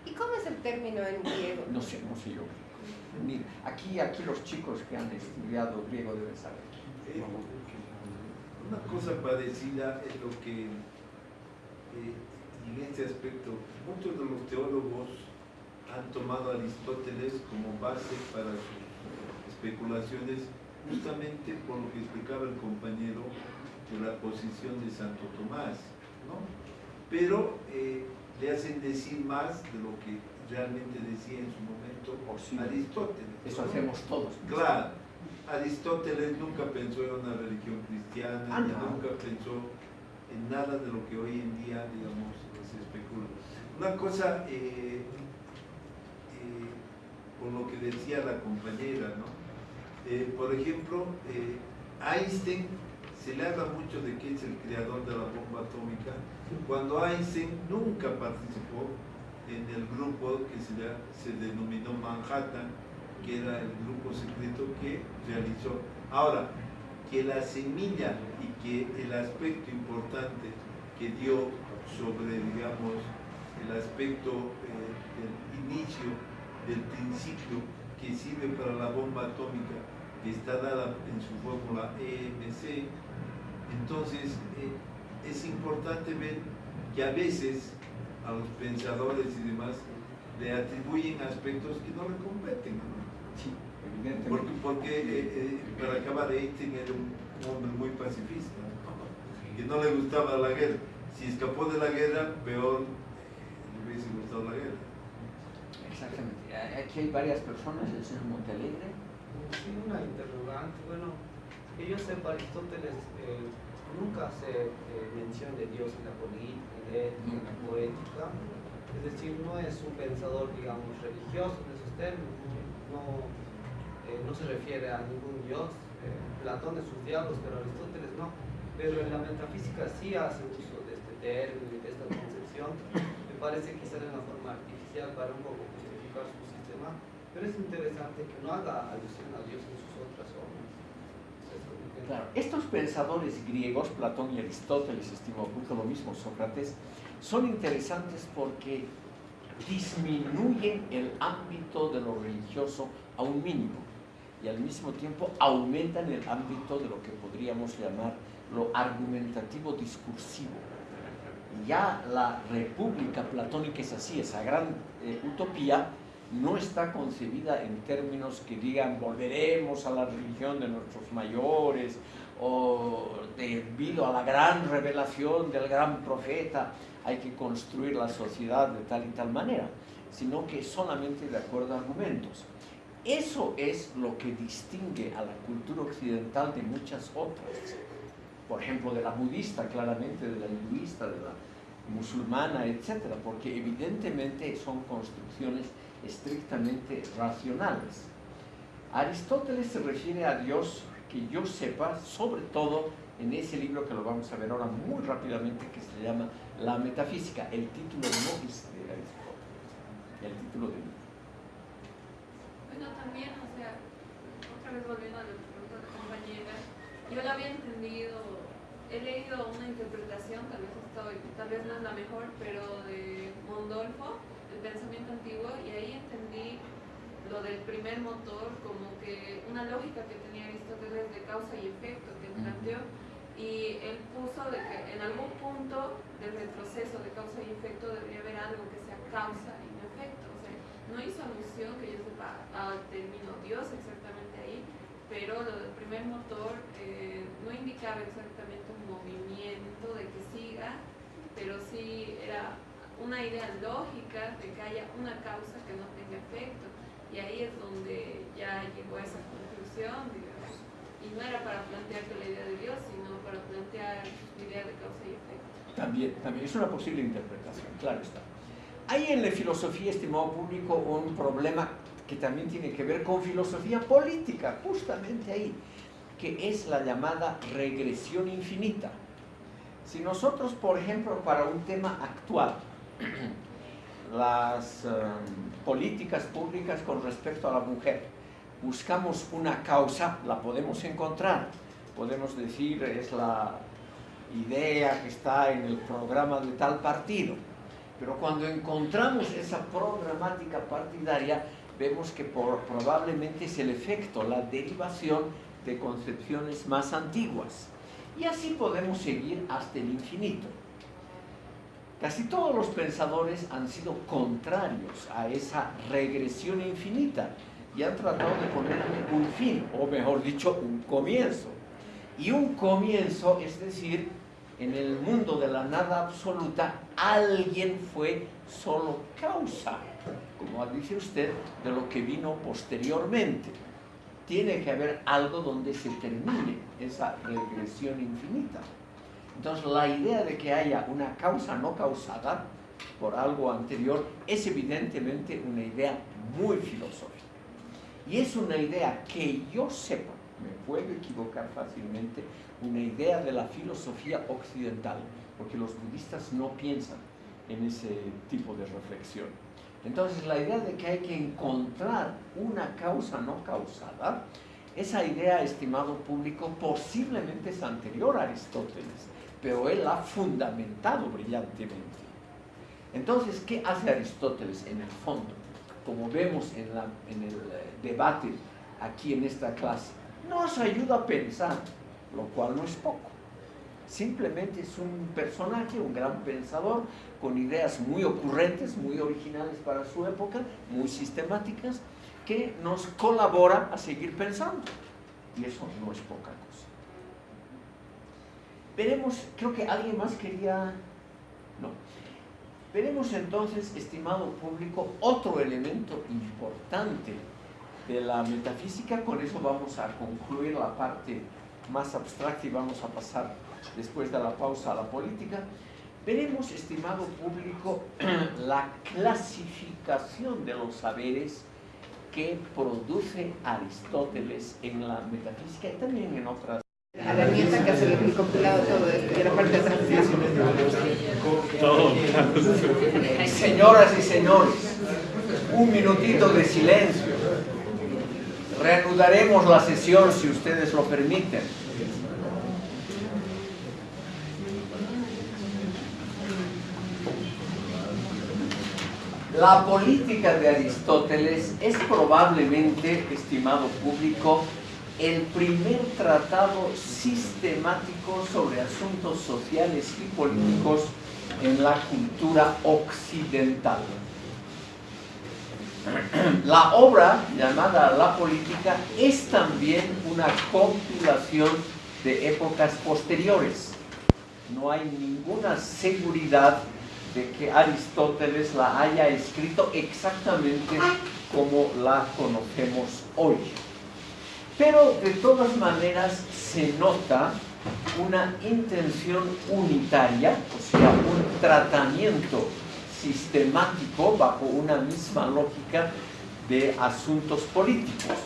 S5: ¿Y cómo es el término en griego?
S1: No sé, no sé yo. Ni- aquí, aquí los chicos que han estudiado griego deben saber.
S2: Eh, Una cosa parecida es lo que eh, en este aspecto muchos de los teólogos han tomado a Aristóteles como base para sus especulaciones justamente por lo que explicaba el compañero de la posición de Santo Tomás, ¿no? Pero eh, le hacen decir más de lo que realmente decía en su momento
S1: sí.
S2: Aristóteles.
S1: Eso
S2: ¿no?
S1: hacemos todos.
S2: Claro, Aristóteles nunca pensó en una religión cristiana,
S1: Ah, no.
S2: nunca pensó en nada de lo que hoy en día, digamos, se especula. Una cosa, eh, eh, por lo que decía la compañera, ¿no? Eh, por ejemplo, eh, Einstein, se le habla mucho de que es el creador de la bomba atómica, cuando Einstein nunca participó en el grupo que se, le- se denominó Manhattan, que era el grupo secreto que realizó. Ahora, que la semilla y que el aspecto importante que dio sobre, digamos, el aspecto eh, del inicio, del principio que sirve para la bomba atómica, está dada en su fórmula EMC, entonces eh, es importante ver que a veces a los pensadores y demás le atribuyen aspectos que no le competen. ¿no?
S1: Sí, evidentemente.
S2: Porque, porque eh, eh, para acabar, Einstein era un hombre muy pacifista, que no le gustaba la guerra. Si escapó de la guerra, peor eh, le hubiese gustado la guerra.
S1: Exactamente. Aquí hay varias personas, el señor Montalegre.
S3: Sí, una interrogante. Bueno, que yo sepa, Aristóteles eh, nunca hace eh, mención de Dios en la política, en la ética, en la poética. Es decir, no es un pensador, digamos, religioso en esos términos. No, eh, no se refiere a ningún Dios. Platón en sus diálogos, pero Aristóteles no. Pero en la metafísica sí hace uso de este término y de esta concepción. Me parece quizás de una forma artificial para un poco. Pero es interesante que no haga alusión a Dios en sus otras obras.
S1: Claro, estos pensadores griegos, Platón y Aristóteles, estimado público, lo mismo Sócrates, son interesantes porque disminuyen el ámbito de lo religioso a un mínimo y al mismo tiempo aumentan el ámbito de lo que podríamos llamar lo argumentativo discursivo. Ya la república platónica es así, esa gran eh, utopía no está concebida en términos que digan volveremos a la religión de nuestros mayores o debido a la gran revelación del gran profeta hay que construir la sociedad de tal y tal manera, sino que solamente de acuerdo a argumentos. Eso es lo que distingue a la cultura occidental de muchas otras. Por ejemplo, de la budista, claramente, de la hinduista, de la musulmana, etcétera, porque evidentemente son construcciones estrictamente racionales. Aristóteles se refiere a Dios, que yo sepa, sobre todo en ese libro que lo vamos a ver ahora muy rápidamente, que se llama La Metafísica. El título no es de Aristóteles, el título de libro.
S6: Bueno, también, o sea, otra vez volviendo a lo que preguntó la compañera, yo lo había entendido, he leído una interpretación, tal vez estoy, tal vez no es la mejor, pero de Mondolfo, el pensamiento antiguo y ahí entendí lo del primer motor como que una lógica que tenía Aristóteles de causa y efecto que planteó y él puso de que en algún punto del retroceso de causa y efecto debería haber algo que sea causa y no efecto. O sea, no hizo alusión que yo sepa al término Dios exactamente ahí, pero lo del primer motor eh, no indicaba exactamente un movimiento de que siga, pero sí era una idea lógica de que haya una causa que no tenga efecto. Y ahí es donde ya llegó a esa conclusión, digamos. Y no era para plantearte la idea de Dios, sino para plantear idea de causa y efecto.
S1: También, también es una posible interpretación, claro está. Hay en la filosofía, estimado público, un problema que también tiene que ver con filosofía política, justamente ahí, que es la llamada regresión infinita. Si nosotros, por ejemplo, para un tema actual, las um, políticas públicas con respecto a la mujer, buscamos una causa, la podemos encontrar. Podemos decir, es la idea que está en el programa de tal partido. Pero cuando encontramos esa programática partidaria, vemos que por, probablemente es el efecto, la derivación de concepciones más antiguas. Y así podemos seguir hasta el infinito. Casi todos los pensadores han sido contrarios a esa regresión infinita y han tratado de poner un fin, o mejor dicho, un comienzo. Y un comienzo, es decir, en el mundo de la nada absoluta, alguien fue solo causa, como dice usted, de lo que vino posteriormente. Tiene que haber algo donde se termine esa regresión infinita. Entonces, la idea de que haya una causa no causada por algo anterior es evidentemente una idea muy filosófica. Y es una idea que yo sepa, me puedo equivocar fácilmente, una idea de la filosofía occidental, porque los budistas no piensan en ese tipo de reflexión. Entonces, la idea de que hay que encontrar una causa no causada, esa idea, estimado público, posiblemente es anterior a Aristóteles pero él ha fundamentado brillantemente. Entonces, ¿qué hace Aristóteles en el fondo? Como vemos en, el eh, debate aquí en esta clase, nos ayuda a pensar, lo cual no es poco. Simplemente es un personaje, un gran pensador, con ideas muy ocurrentes, muy originales para su época, muy sistemáticas, que nos colabora a seguir pensando. Y eso no es poca cosa. Veremos, creo que alguien más quería... No. Veremos entonces, estimado público, otro elemento importante de la metafísica. Con eso vamos a concluir la parte más abstracta y vamos a pasar después de la pausa a la política. Veremos, estimado público, la clasificación de los saberes que produce Aristóteles en la metafísica y también en otras
S5: a la nieta que hace el compilado todo esto y la parte de atrás.
S1: Señoras y señores, un minutito de silencio. Reanudaremos la sesión si ustedes lo permiten. La política de Aristóteles es probablemente, estimado público, el primer tratado sistemático sobre asuntos sociales y políticos en la cultura occidental. La obra llamada La Política es también una compilación de épocas posteriores. No hay ninguna seguridad de que Aristóteles la haya escrito exactamente como la conocemos hoy. Pero de todas maneras se nota una intención unitaria, o sea, un tratamiento sistemático bajo una misma lógica de asuntos políticos.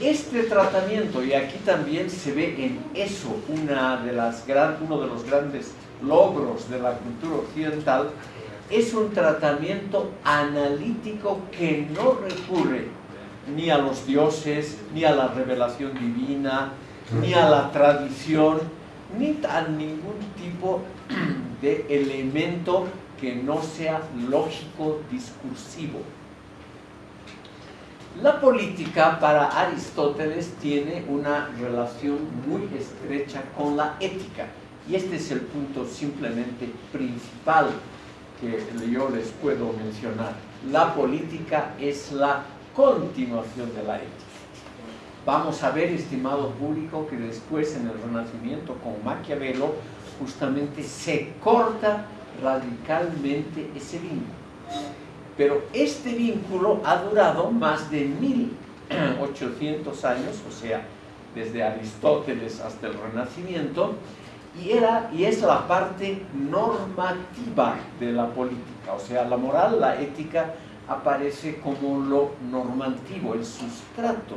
S1: Y este tratamiento, y aquí también se ve en eso una de las uno de los grandes logros de la cultura occidental, es un tratamiento analítico que no recurre ni a los dioses, ni a la revelación divina, ni a la tradición, ni a ningún tipo de elemento que no sea lógico discursivo. La política para Aristóteles tiene una relación muy estrecha con la ética y este es el punto simplemente principal que yo les puedo mencionar. La política es la continuación de la ética. Vamos a ver, estimado público, que después en el Renacimiento con Maquiavelo justamente se corta radicalmente ese vínculo. Pero este vínculo ha durado más de 1800 años, o sea, desde Aristóteles hasta el Renacimiento, y, era, y es la parte normativa de la política, o sea, la moral, la ética aparece como lo normativo, el sustrato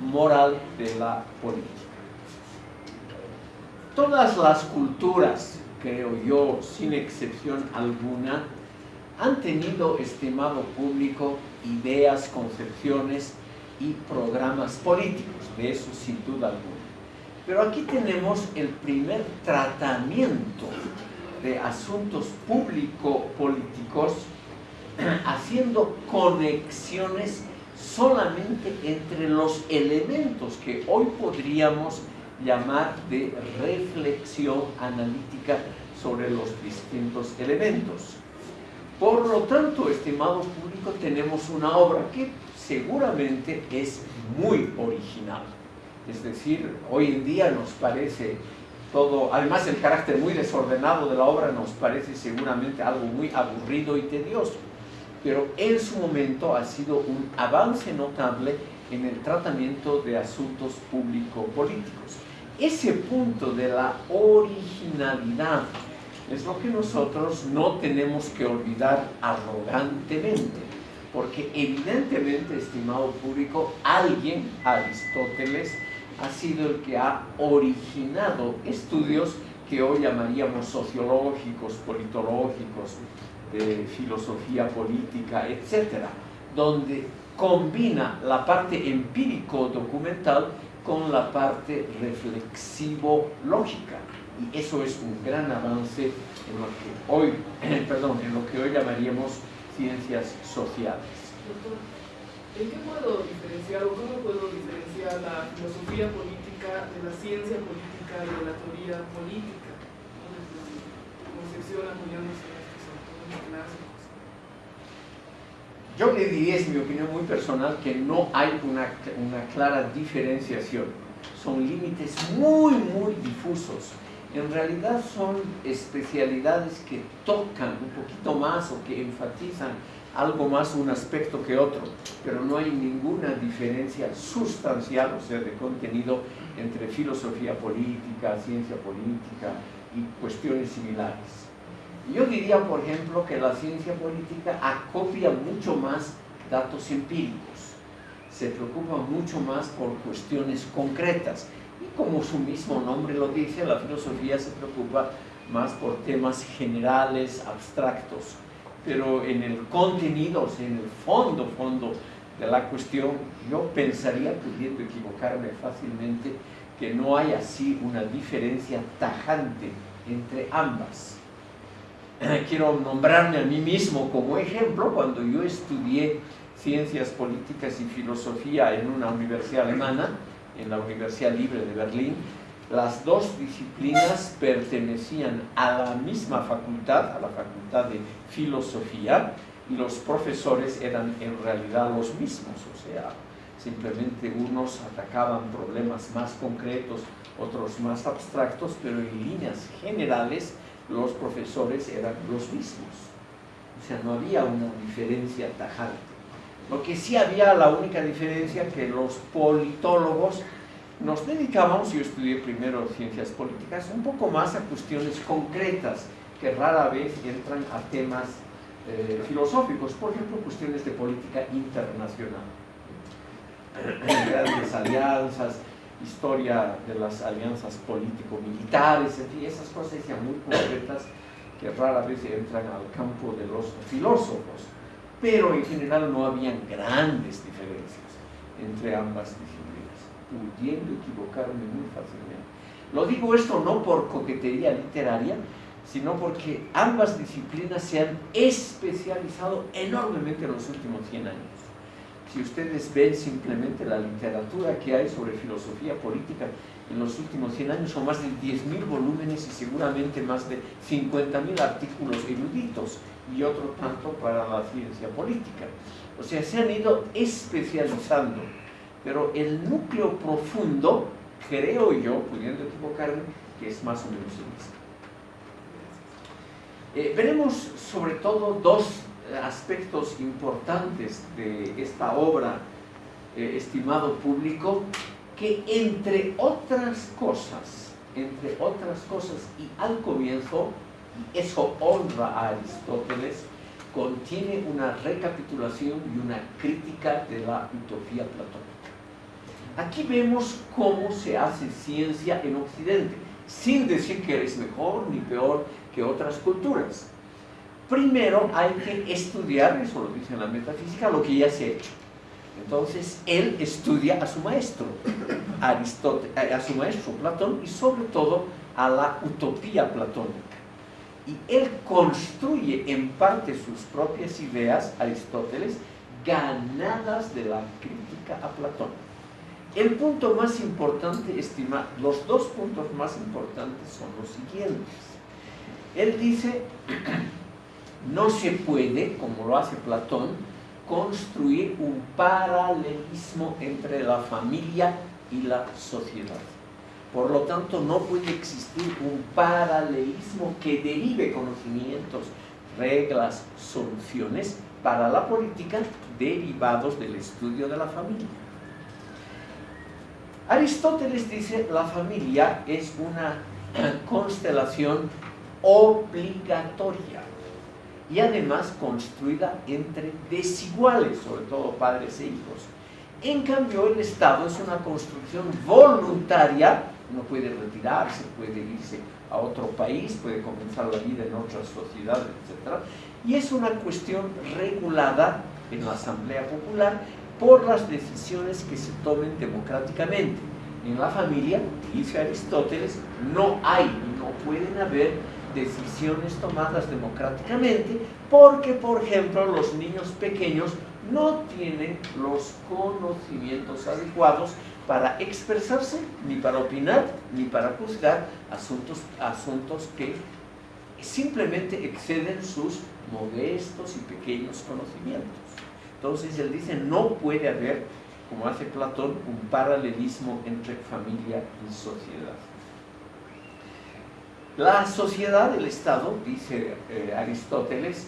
S1: moral de la política. Todas las culturas, creo yo, sin excepción alguna, han tenido, estimado público, ideas, concepciones y programas políticos, de eso sin duda alguna. Pero aquí tenemos el primer tratamiento de asuntos público-políticos haciendo conexiones solamente entre los elementos que hoy podríamos llamar de reflexión analítica sobre los distintos elementos. Por lo tanto, estimado público, tenemos una obra que seguramente es muy original. Es decir, hoy en día nos parece todo, además el carácter muy desordenado de la obra nos parece seguramente algo muy aburrido y tedioso pero en su momento ha sido un avance notable en el tratamiento de asuntos público-políticos. Ese punto de la originalidad es lo que nosotros no tenemos que olvidar arrogantemente, porque evidentemente, estimado público, alguien, Aristóteles, ha sido el que ha originado estudios que hoy llamaríamos sociológicos, politológicos, de filosofía política, etcétera, donde combina la parte empírico-documental con la parte reflexivo-lógica. Y eso es un gran avance en lo que hoy, perdón, en lo que hoy llamaríamos ciencias sociales.
S7: ¿en qué puedo diferenciar o cómo puedo diferenciar la filosofía política de la ciencia política y de la teoría política? Concepción apoyándose
S1: yo le diría, es mi opinión muy personal, que no hay una, una clara diferenciación. Son límites muy, muy difusos. En realidad son especialidades que tocan un poquito más o que enfatizan algo más un aspecto que otro, pero no hay ninguna diferencia sustancial, o sea, de contenido entre filosofía política, ciencia política y cuestiones similares. Yo diría, por ejemplo, que la ciencia política acopia mucho más datos empíricos, se preocupa mucho más por cuestiones concretas y como su mismo nombre lo dice, la filosofía se preocupa más por temas generales, abstractos, pero en el contenido, o sea, en el fondo, fondo de la cuestión, yo pensaría, pudiendo equivocarme fácilmente, que no hay así una diferencia tajante entre ambas. Quiero nombrarme a mí mismo como ejemplo cuando yo estudié ciencias políticas y filosofía en una universidad alemana, en la Universidad Libre de Berlín, las dos disciplinas pertenecían a la misma facultad, a la facultad de filosofía, y los profesores eran en realidad los mismos, o sea, simplemente unos atacaban problemas más concretos, otros más abstractos, pero en líneas generales los profesores eran los mismos. O sea, no había una diferencia tajante. Lo que sí había, la única diferencia, que los politólogos nos dedicábamos, yo estudié primero ciencias políticas, un poco más a cuestiones concretas que rara vez entran a temas eh, filosóficos, por ejemplo, cuestiones de política internacional, grandes alianzas, historia de las alianzas político-militares, en fin, esas cosas ya muy concretas que rara vez entran al campo de los filósofos, pero en general no habían grandes diferencias entre ambas disciplinas, pudiendo equivocarme muy fácilmente. Lo digo esto no por coquetería literaria, sino porque ambas disciplinas se han especializado enormemente en los últimos 100 años. Si ustedes ven simplemente la literatura que hay sobre filosofía política en los últimos 100 años, son más de 10.000 volúmenes y seguramente más de 50.000 artículos eruditos y otro tanto para la ciencia política. O sea, se han ido especializando, pero el núcleo profundo, creo yo, pudiendo equivocarme, que es más o menos el mismo. Eh, veremos sobre todo dos aspectos importantes de esta obra, eh, estimado público, que entre otras cosas, entre otras cosas y al comienzo, y eso honra a Aristóteles, contiene una recapitulación y una crítica de la utopía platónica. Aquí vemos cómo se hace ciencia en Occidente, sin decir que es mejor ni peor que otras culturas. Primero hay que estudiar, eso lo dice en la metafísica, lo que ya se ha hecho. Entonces él estudia a su maestro, Aristóteles, a su maestro Platón y sobre todo a la utopía platónica. Y él construye en parte sus propias ideas, Aristóteles, ganadas de la crítica a Platón. El punto más importante, estima, los dos puntos más importantes son los siguientes. Él dice, no se puede, como lo hace Platón, construir un paralelismo entre la familia y la sociedad. Por lo tanto, no puede existir un paralelismo que derive conocimientos, reglas, soluciones para la política derivados del estudio de la familia. Aristóteles dice la familia es una constelación obligatoria y además construida entre desiguales, sobre todo padres e hijos. En cambio, el Estado es una construcción voluntaria, uno puede retirarse, puede irse a otro país, puede comenzar la vida en otra sociedad, etc. Y es una cuestión regulada en la Asamblea Popular por las decisiones que se tomen democráticamente. En la familia, dice Aristóteles, no hay no pueden haber decisiones tomadas democráticamente porque, por ejemplo, los niños pequeños no tienen los conocimientos adecuados para expresarse, ni para opinar, ni para juzgar asuntos, asuntos que simplemente exceden sus modestos y pequeños conocimientos. Entonces él dice, no puede haber, como hace Platón, un paralelismo entre familia y sociedad. La sociedad del Estado, dice eh, Aristóteles,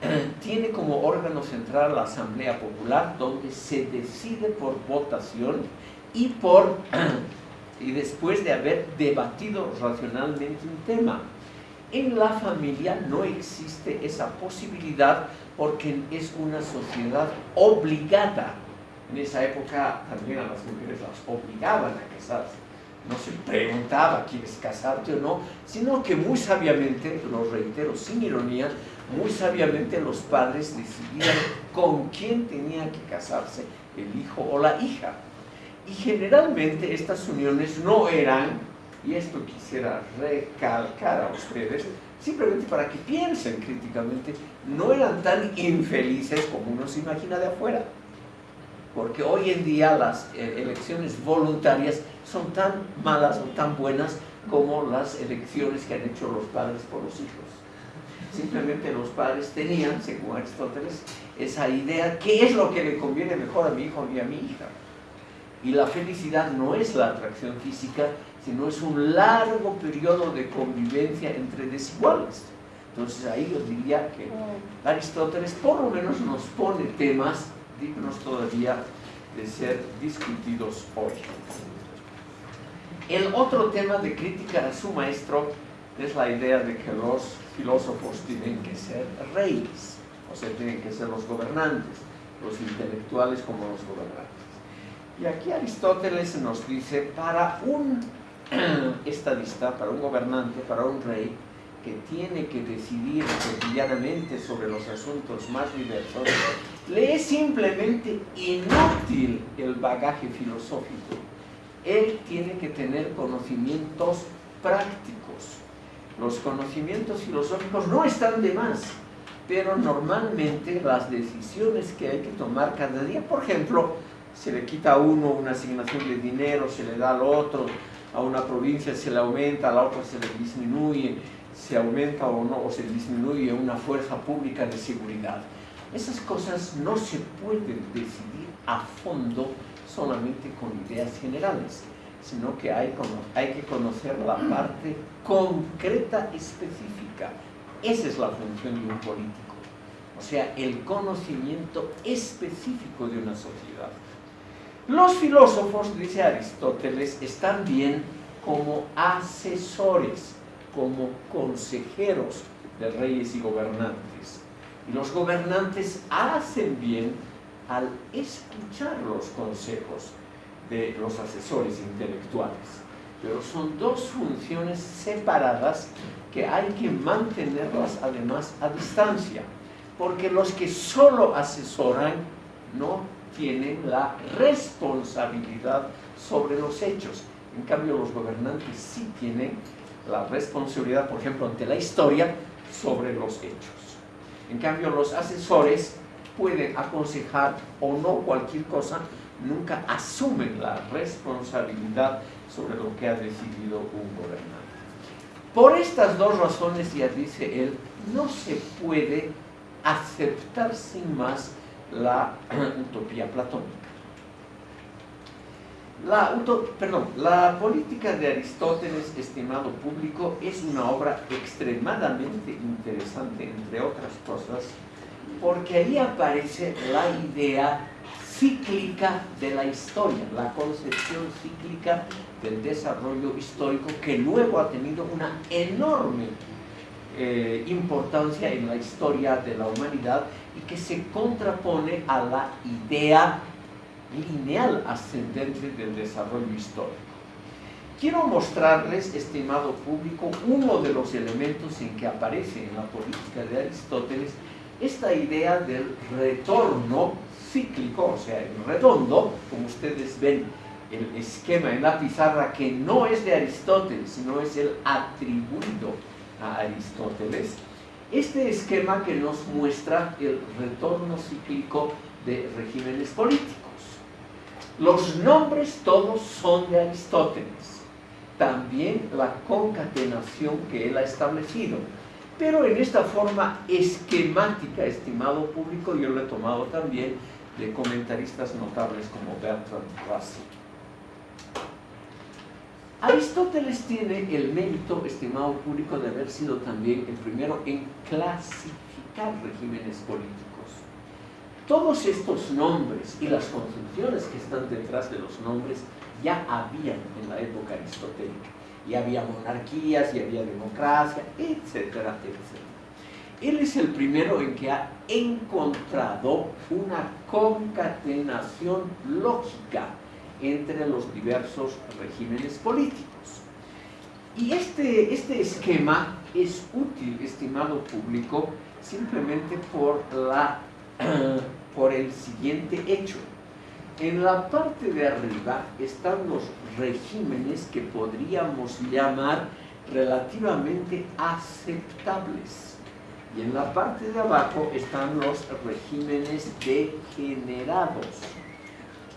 S1: tiene como órgano central la Asamblea Popular, donde se decide por votación y, por, y después de haber debatido racionalmente un tema. En la familia no existe esa posibilidad porque es una sociedad obligada. En esa época también a las mujeres las obligaban a casarse no se preguntaba quieres casarte o no, sino que muy sabiamente, lo reitero sin ironía, muy sabiamente los padres decidían con quién tenía que casarse el hijo o la hija. Y generalmente estas uniones no eran, y esto quisiera recalcar a ustedes, simplemente para que piensen críticamente, no eran tan infelices como uno se imagina de afuera porque hoy en día las eh, elecciones voluntarias son tan malas o tan buenas como las elecciones que han hecho los padres por los hijos. Simplemente los padres tenían, según Aristóteles, esa idea, ¿qué es lo que le conviene mejor a mi hijo y a mi hija? Y la felicidad no es la atracción física, sino es un largo periodo de convivencia entre desiguales. Entonces ahí yo diría que Aristóteles por lo menos nos pone temas dignos todavía de ser discutidos hoy. El otro tema de crítica a su maestro es la idea de que los filósofos tienen que ser reyes, o sea, tienen que ser los gobernantes, los intelectuales como los gobernantes. Y aquí Aristóteles nos dice, para un estadista, para un gobernante, para un rey, que tiene que decidir cotidianamente sobre los asuntos más diversos, le es simplemente inútil el bagaje filosófico. Él tiene que tener conocimientos prácticos. Los conocimientos filosóficos no están de más, pero normalmente las decisiones que hay que tomar cada día, por ejemplo, se le quita a uno una asignación de dinero, se le da al otro, a una provincia se le aumenta, a la otra se le disminuye, se aumenta o no, o se disminuye una fuerza pública de seguridad. Esas cosas no se pueden decidir a fondo solamente con ideas generales, sino que hay, hay que conocer la parte concreta específica. Esa es la función de un político, o sea, el conocimiento específico de una sociedad. Los filósofos, dice Aristóteles, están bien como asesores, como consejeros de reyes y gobernantes. Y los gobernantes hacen bien al escuchar los consejos de los asesores intelectuales. Pero son dos funciones separadas que hay que mantenerlas además a distancia, porque los que solo asesoran no tienen la responsabilidad sobre los hechos. En cambio, los gobernantes sí tienen la responsabilidad, por ejemplo, ante la historia, sobre los hechos. En cambio, los asesores pueden aconsejar o no cualquier cosa, nunca asumen la responsabilidad sobre lo que ha decidido un gobernante. Por estas dos razones, ya dice él, no se puede aceptar sin más la utopía platónica. La, la política de Aristóteles, estimado público, es una obra extremadamente interesante, entre otras cosas, porque ahí aparece la idea cíclica de la historia, la concepción cíclica del desarrollo histórico que luego ha tenido una enorme eh, importancia en la historia de la humanidad y que se contrapone a la idea lineal ascendente del desarrollo histórico. Quiero mostrarles, estimado público, uno de los elementos en que aparece en la política de Aristóteles esta idea del retorno cíclico, o sea, el redondo, como ustedes ven el esquema en la pizarra, que no es de Aristóteles, sino es el atribuido a Aristóteles, este esquema que nos muestra el retorno cíclico de regímenes políticos. Los nombres todos son de Aristóteles, también la concatenación que él ha establecido, pero en esta forma esquemática, estimado público, yo lo he tomado también de comentaristas notables como Bertrand Russell. Aristóteles tiene el mérito, estimado público, de haber sido también el primero en clasificar regímenes políticos. Todos estos nombres y las concepciones que están detrás de los nombres ya habían en la época aristotélica. Y había monarquías, y había democracia, etcétera, etcétera. Él es el primero en que ha encontrado una concatenación lógica entre los diversos regímenes políticos. Y este, este esquema es útil, estimado público, simplemente por, la, por el siguiente hecho. En la parte de arriba están los regímenes que podríamos llamar relativamente aceptables. Y en la parte de abajo están los regímenes degenerados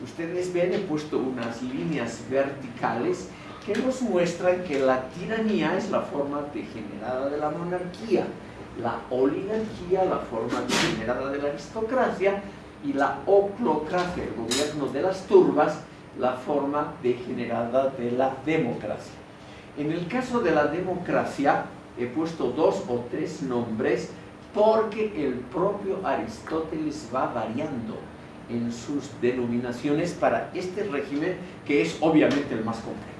S1: ustedes ven, he puesto unas líneas verticales que nos muestran que la tiranía es la forma degenerada de la monarquía, la oligarquía la forma degenerada de la aristocracia y la oclocracia, el gobierno de las turbas, la forma degenerada de la democracia. En el caso de la democracia he puesto dos o tres nombres porque el propio Aristóteles va variando en sus denominaciones para este régimen que es obviamente el más complejo.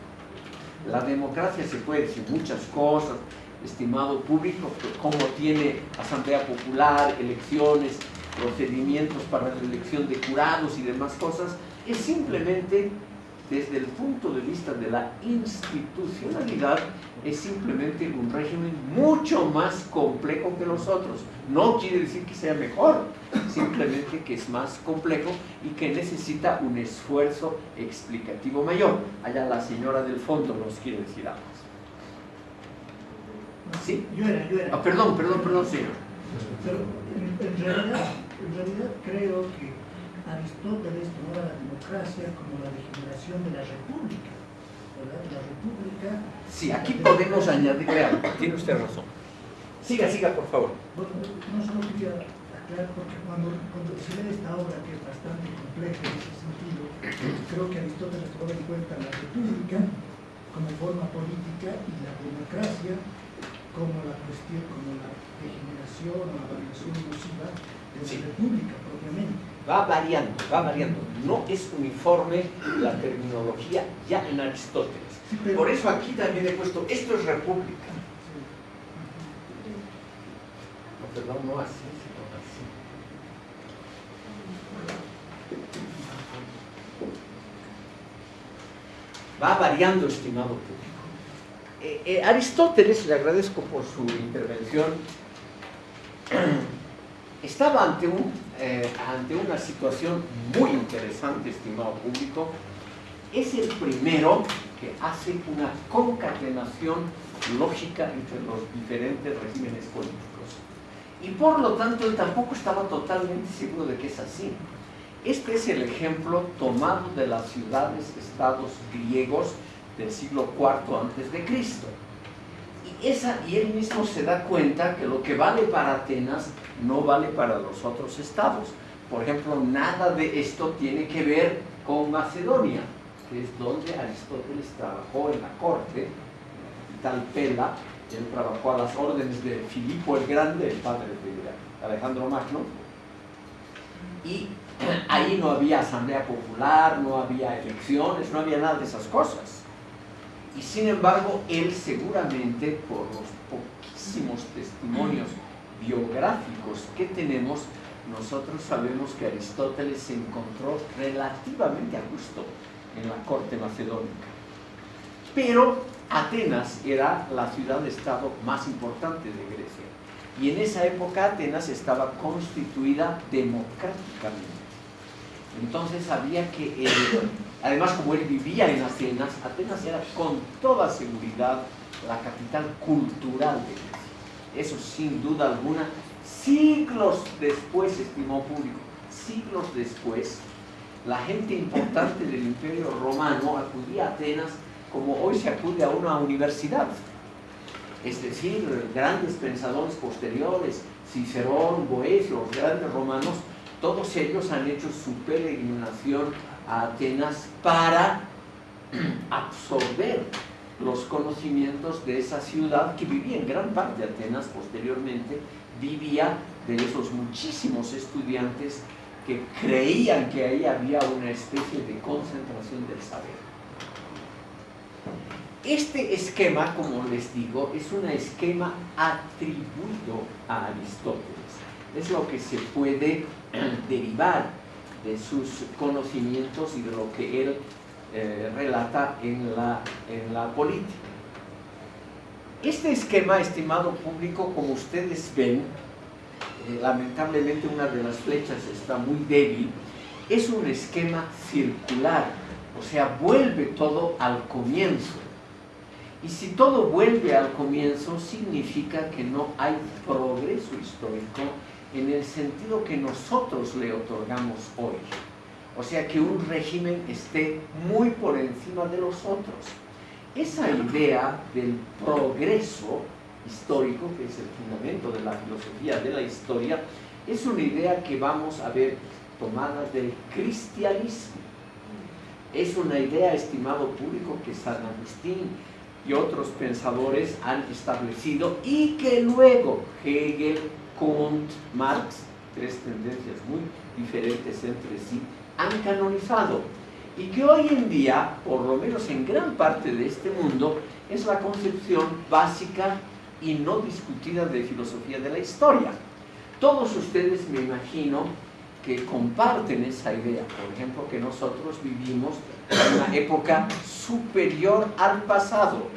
S1: La democracia se puede decir muchas cosas, estimado público, como tiene asamblea popular, elecciones, procedimientos para la elección de jurados y demás cosas, es simplemente desde el punto de vista de la institucionalidad, es simplemente un régimen mucho más complejo que los otros. No quiere decir que sea mejor, simplemente que es más complejo y que necesita un esfuerzo explicativo mayor. Allá la señora del fondo nos quiere decir algo. ¿Sí?
S8: Yo era, yo era.
S1: Ah, perdón, perdón, perdón, señor.
S8: Pero en, en realidad, en realidad creo que Aristóteles tomaba la democracia como la degeneración de la república. ¿verdad? La república.
S1: Sí, aquí podemos añadirle algo. Tiene usted razón. Siga, siga, por favor.
S8: Bueno, no solo quería aclarar, porque cuando, cuando se lee esta obra, que es bastante compleja en ese sentido, creo que Aristóteles tomaba en cuenta la república como forma política y la democracia como la cuestión, como la degeneración o la variación nociva de la
S1: Sí.
S8: república propiamente.
S1: Va variando, va variando. No es uniforme la terminología ya en Aristóteles.
S8: Sí, pero-
S1: Por eso aquí también he puesto, esto es república. No, perdón, no así, sino así. Va variando, estimado público. Eh, eh, Aristóteles, le agradezco por su intervención, estaba ante, un, eh, ante una situación muy interesante, estimado público. Es el primero que hace una concatenación lógica entre los diferentes regímenes políticos. Y por lo tanto, él tampoco estaba totalmente seguro de que es así. Este es el ejemplo tomado de las ciudades-estados griegos del siglo IV antes de Cristo. Y, esa, y él mismo se da cuenta que lo que vale para Atenas no vale para los otros estados. Por ejemplo, nada de esto tiene que ver con Macedonia, que es donde Aristóteles trabajó en la corte, en la capital Pela. Él trabajó a las órdenes de Filipo el Grande, el padre de Alejandro Magno. Y ahí no había asamblea popular, no había elecciones, no había nada de esas cosas. Y sin embargo, él seguramente, por los poquísimos testimonios biográficos que tenemos, nosotros sabemos que Aristóteles se encontró relativamente a gusto en la corte macedónica. Pero Atenas era la ciudad-estado más importante de Grecia. Y en esa época Atenas estaba constituida democráticamente. Entonces había que, además como él vivía en Atenas, Atenas era con toda seguridad la capital cultural de Grecia. Eso sin duda alguna, siglos después, estimó público, siglos después, la gente importante del imperio romano acudía a Atenas como hoy se acude a una universidad. Es decir, grandes pensadores posteriores, Cicerón, Boesio, los grandes romanos, todos ellos han hecho su peregrinación a Atenas para absorber los conocimientos de esa ciudad que vivía en gran parte Atenas posteriormente, vivía de esos muchísimos estudiantes que creían que ahí había una especie de concentración del saber. Este esquema, como les digo, es un esquema atribuido a Aristóteles. Es lo que se puede derivar de sus conocimientos y de lo que él eh, relata en la, en la política. Este esquema, estimado público, como ustedes ven, eh, lamentablemente una de las flechas está muy débil, es un esquema circular, o sea, vuelve todo al comienzo. Y si todo vuelve al comienzo, significa que no hay progreso histórico en el sentido que nosotros le otorgamos hoy. O sea, que un régimen esté muy por encima de los otros. Esa idea del progreso histórico, que es el fundamento de la filosofía de la historia, es una idea que vamos a ver tomada del cristianismo. Es una idea, estimado público, que San Agustín y otros pensadores han establecido y que luego Hegel, Kant, Marx, tres tendencias muy diferentes entre sí, han canonizado y que hoy en día, por lo menos en gran parte de este mundo, es la concepción básica y no discutida de filosofía de la historia. Todos ustedes, me imagino, que comparten esa idea, por ejemplo, que nosotros vivimos en una época superior al pasado.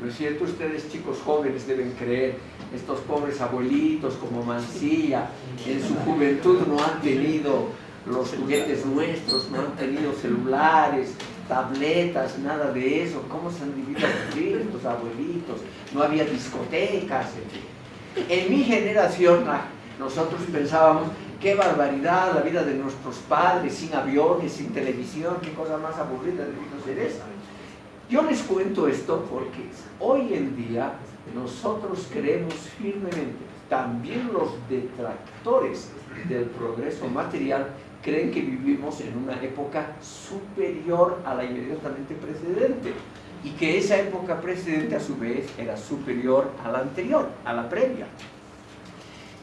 S1: ¿No es cierto? Ustedes, chicos jóvenes, deben creer, estos pobres abuelitos como Mancilla, en su juventud no han tenido los juguetes nuestros, no han tenido celulares, tabletas, nada de eso, cómo se han vivido los abuelitos, no había discotecas, en mi generación, ah, nosotros pensábamos, qué barbaridad la vida de nuestros padres, sin aviones, sin televisión, qué cosa más aburrida debido ser esa. Yo les cuento esto porque hoy en día nosotros creemos firmemente, también los detractores del progreso material creen que vivimos en una época superior a la inmediatamente precedente y que esa época precedente a su vez era superior a la anterior, a la previa.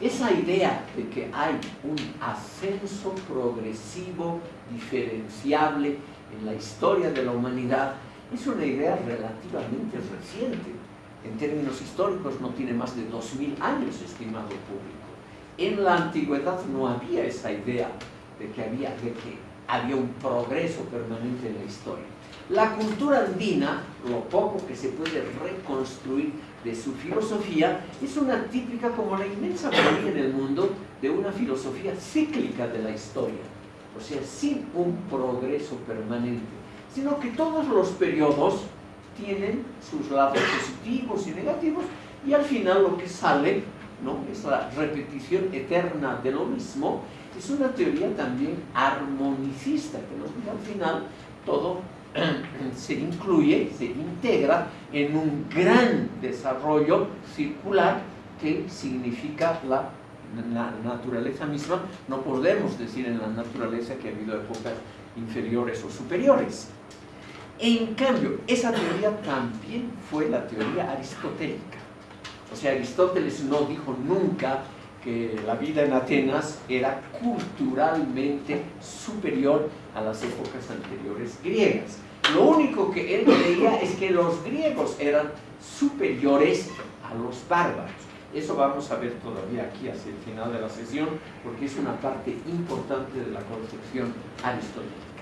S1: Esa idea de que hay un ascenso progresivo, diferenciable en la historia de la humanidad es una idea relativamente reciente. En términos históricos no tiene más de 2.000 años, estimado público. En la antigüedad no había esa idea de que había, de que había un progreso permanente en la historia. La cultura andina, lo poco que se puede reconstruir de su filosofía, es una típica, como la inmensa mayoría en el mundo, de una filosofía cíclica de la historia. O sea, sin un progreso permanente, sino que todos los periodos tienen sus lados positivos y negativos, y al final lo que sale ¿no? es la repetición eterna de lo mismo, es una teoría también armonicista, que nos dice al final todo se incluye, se integra en un gran desarrollo circular que significa la, la, naturaleza misma. No podemos decir en la naturaleza que ha habido épocas inferiores o superiores. En cambio, esa teoría también fue la teoría aristotélica. O sea, Aristóteles no dijo nunca que la vida en Atenas era culturalmente superior a las épocas anteriores griegas. Lo único que él creía es que los griegos eran superiores a los bárbaros. Eso vamos a ver todavía aquí hacia el final de la sesión, porque es una parte importante de la concepción aristotélica.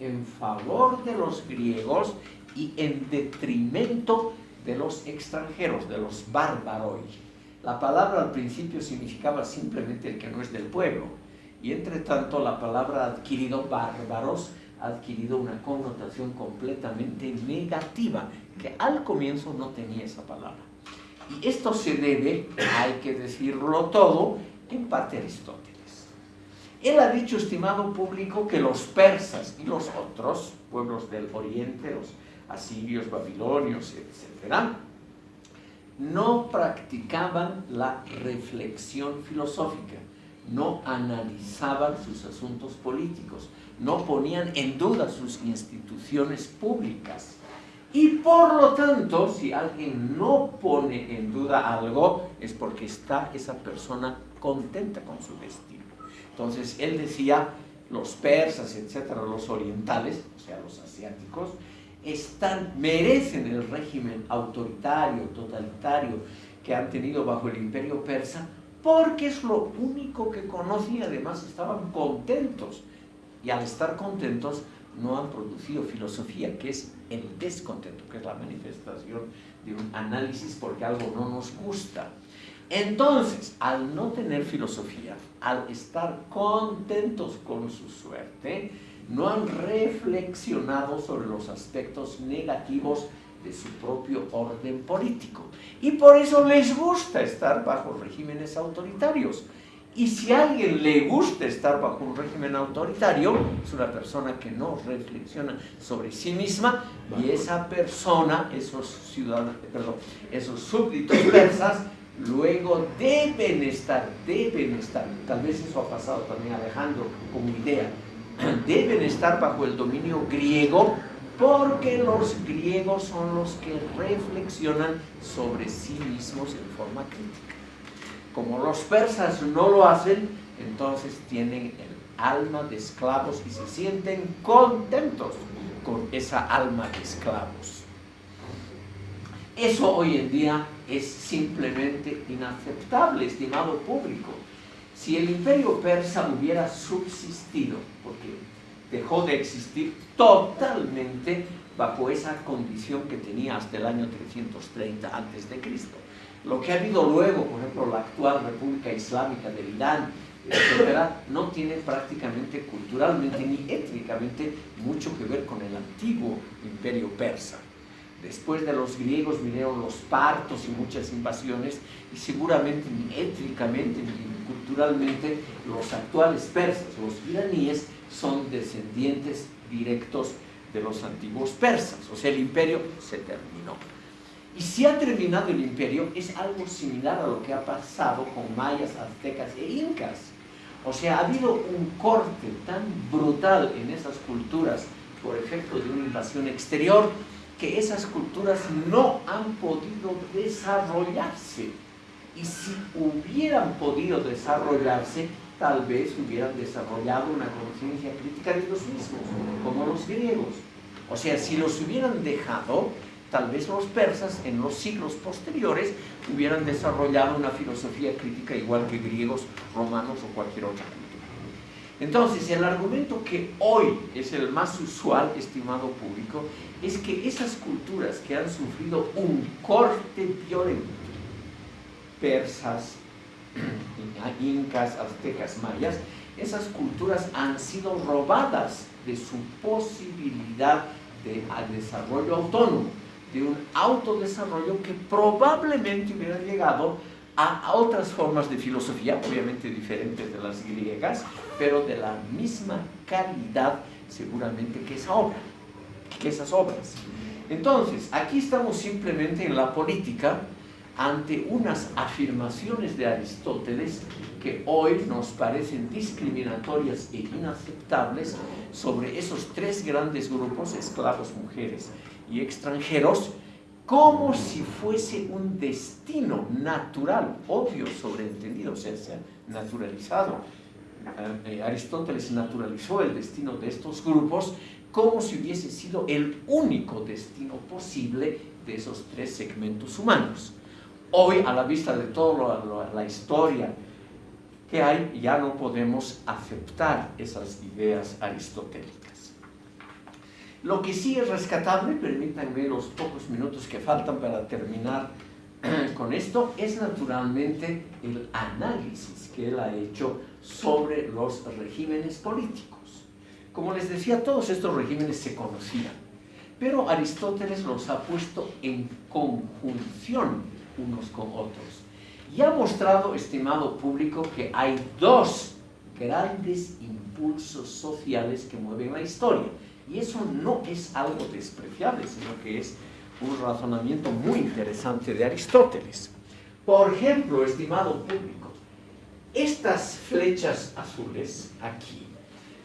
S1: En favor de los griegos y en detrimento de los extranjeros, de los bárbaros. La palabra al principio significaba simplemente el que no es del pueblo, y entre tanto la palabra adquirido bárbaros ha adquirido una connotación completamente negativa, que al comienzo no tenía esa palabra. Y esto se debe, hay que decirlo todo, en parte a Aristóteles. Él ha dicho, estimado público, que los persas y los otros pueblos del oriente, los asirios, babilonios, etc., no practicaban la reflexión filosófica, no analizaban sus asuntos políticos, no ponían en duda sus instituciones públicas. Y por lo tanto, si alguien no pone en duda algo, es porque está esa persona contenta con su destino. Entonces, él decía, los persas, etcétera, los orientales, o sea, los asiáticos, están, merecen el régimen autoritario, totalitario que han tenido bajo el imperio persa, porque es lo único que conocen y además estaban contentos. Y al estar contentos no han producido filosofía, que es el descontento, que es la manifestación de un análisis porque algo no nos gusta. Entonces, al no tener filosofía, al estar contentos con su suerte, no han reflexionado sobre los aspectos negativos de su propio orden político. Y por eso les gusta estar bajo regímenes autoritarios. Y si a alguien le gusta estar bajo un régimen autoritario, es una persona que no reflexiona sobre sí misma y esa persona, esos ciudadanos, perdón, esos súbditos persas, luego deben estar, deben estar, tal vez eso ha pasado también Alejandro como idea, deben estar bajo el dominio griego porque los griegos son los que reflexionan sobre sí mismos en forma crítica. Como los persas no lo hacen, entonces tienen el alma de esclavos y se sienten contentos con esa alma de esclavos. Eso hoy en día es simplemente inaceptable, estimado público. Si el imperio persa hubiera subsistido, porque dejó de existir totalmente bajo esa condición que tenía hasta el año 330 a.C. Lo que ha habido luego, por ejemplo, la actual República Islámica del Irán, etcétera, no tiene prácticamente culturalmente ni étnicamente mucho que ver con el antiguo imperio persa. Después de los griegos vinieron los partos y muchas invasiones y seguramente ni étnicamente ni culturalmente los actuales persas, los iraníes, son descendientes directos de los antiguos persas. O sea, el imperio se terminó. Y si ha terminado el imperio, es algo similar a lo que ha pasado con mayas, aztecas e incas. O sea, ha habido un corte tan brutal en esas culturas por efecto de una invasión exterior que esas culturas no han podido desarrollarse. Y si hubieran podido desarrollarse, tal vez hubieran desarrollado una conciencia crítica de los mismos, como los griegos. O sea, si los hubieran dejado, tal vez los persas en los siglos posteriores hubieran desarrollado una filosofía crítica igual que griegos, romanos o cualquier otra. Entonces, el argumento que hoy es el más usual, estimado público, es que esas culturas que han sufrido un corte violento, persas, incas, aztecas, mayas, esas culturas han sido robadas de su posibilidad de desarrollo autónomo, de un autodesarrollo que probablemente hubiera llegado a otras formas de filosofía, obviamente diferentes de las griegas, pero de la misma calidad seguramente que esa obra, que esas obras. Entonces, aquí estamos simplemente en la política ante unas afirmaciones de Aristóteles que hoy nos parecen discriminatorias e inaceptables sobre esos tres grandes grupos, esclavos, mujeres y extranjeros, como si fuese un destino natural, obvio, sobreentendido, o sea, naturalizado. Eh, eh, Aristóteles naturalizó el destino de estos grupos como si hubiese sido el único destino posible de esos tres segmentos humanos. Hoy, a la vista de toda la historia que hay, ya no podemos aceptar esas ideas aristotélicas. Lo que sí es rescatable, permítanme los pocos minutos que faltan para terminar con esto, es naturalmente el análisis que él ha hecho sobre los regímenes políticos. Como les decía, todos estos regímenes se conocían, pero Aristóteles los ha puesto en conjunción unos con otros. Y ha mostrado, estimado público, que hay dos grandes impulsos sociales que mueven la historia. Y eso no es algo despreciable, sino que es un razonamiento muy interesante de Aristóteles. Por ejemplo, estimado público, estas flechas azules aquí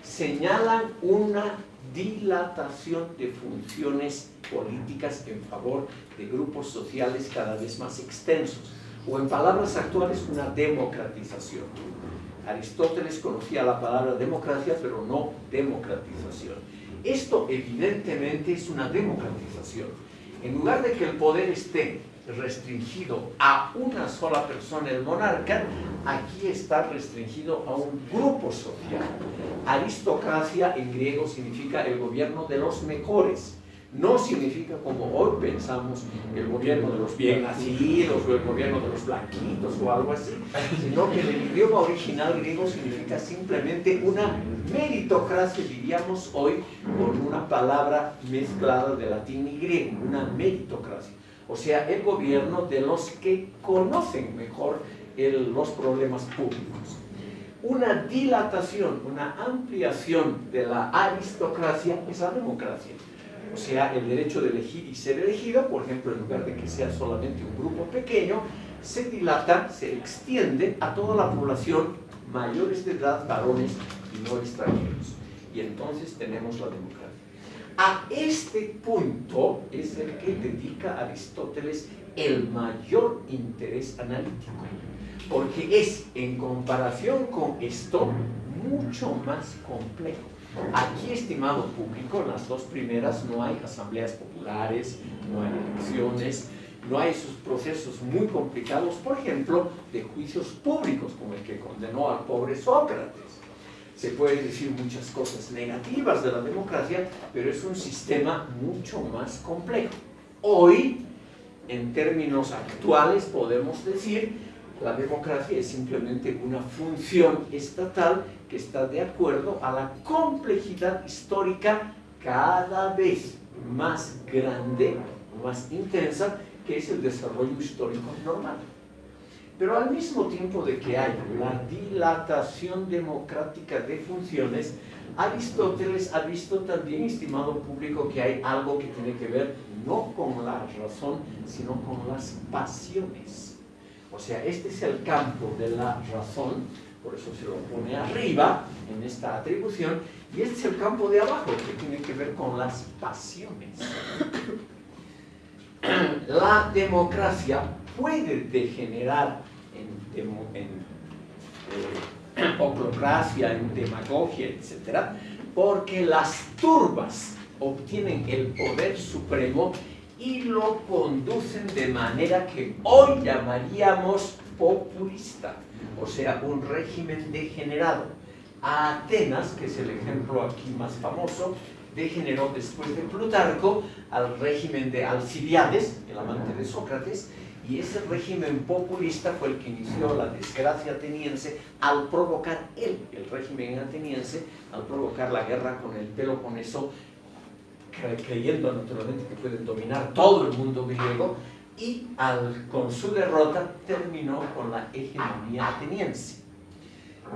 S1: señalan una dilatación de funciones políticas en favor de grupos sociales cada vez más extensos, o en palabras actuales, una democratización. Aristóteles conocía la palabra democracia, pero no democratización. Esto evidentemente es una democratización. En lugar de que el poder esté restringido a una sola persona, el monarca, aquí está restringido a un grupo social. Aristocracia en griego significa el gobierno de los mejores no significa como hoy pensamos el gobierno de los bien nacidos o el gobierno de los blanquitos o algo así, sino que en el idioma original griego significa simplemente una meritocracia, diríamos hoy, con una palabra mezclada de latín y griego, una meritocracia. O sea, el gobierno de los que conocen mejor los problemas públicos. Una dilatación, una ampliación de la aristocracia es la democracia o sea, el derecho de elegir y ser elegido, por ejemplo, en lugar de que sea solamente un grupo pequeño, se dilata, se extiende a toda la población, mayores de edad, varones y no extranjeros. Y entonces tenemos la democracia. A este punto es el que dedica Aristóteles el mayor interés analítico, porque es, en comparación con esto, mucho más complejo. Aquí, estimado público, en las dos primeras no hay asambleas populares, no hay elecciones, no hay esos procesos muy complicados, por ejemplo, de juicios públicos, como el que condenó al pobre Sócrates. Se pueden decir muchas cosas negativas de la democracia, pero es un sistema mucho más complejo. Hoy, en términos actuales, podemos decir la democracia es simplemente una función estatal que está de acuerdo a la complejidad histórica cada vez más grande, más intensa, que es el desarrollo histórico normal. Pero al mismo tiempo de que hay la dilatación democrática de funciones, Aristóteles ha visto también, estimado público, que hay algo que tiene que ver no con la razón, sino con las pasiones. O sea, este es el campo de la razón, por eso se lo pone arriba en esta atribución, y este es el campo de abajo, que tiene que ver con las pasiones. La democracia puede degenerar en, en eh, oclocracia, en demagogia, etc., porque las turbas obtienen el poder supremo y lo conducen de manera que hoy llamaríamos populista, o sea, un régimen degenerado. A Atenas, que es el ejemplo aquí más famoso, degeneró después de Plutarco al régimen de Alcibiades, el amante de Sócrates, y ese régimen populista fue el que inició la desgracia ateniense al provocar él, el régimen ateniense, al provocar la guerra con el Peloponeso, creyendo naturalmente que pueden dominar todo el mundo griego, y con su derrota terminó con la hegemonía ateniense.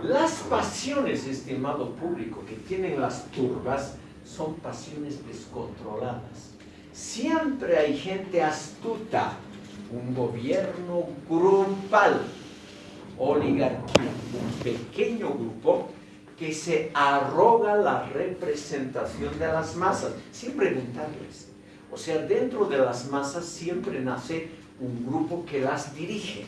S1: Las pasiones, estimado público, que tienen las turbas, son pasiones descontroladas. Siempre hay gente astuta, un gobierno grupal, oligarquía, un pequeño grupo que se arroga la representación de las masas, sin preguntarles. O sea, dentro de las masas siempre nace un grupo que las dirige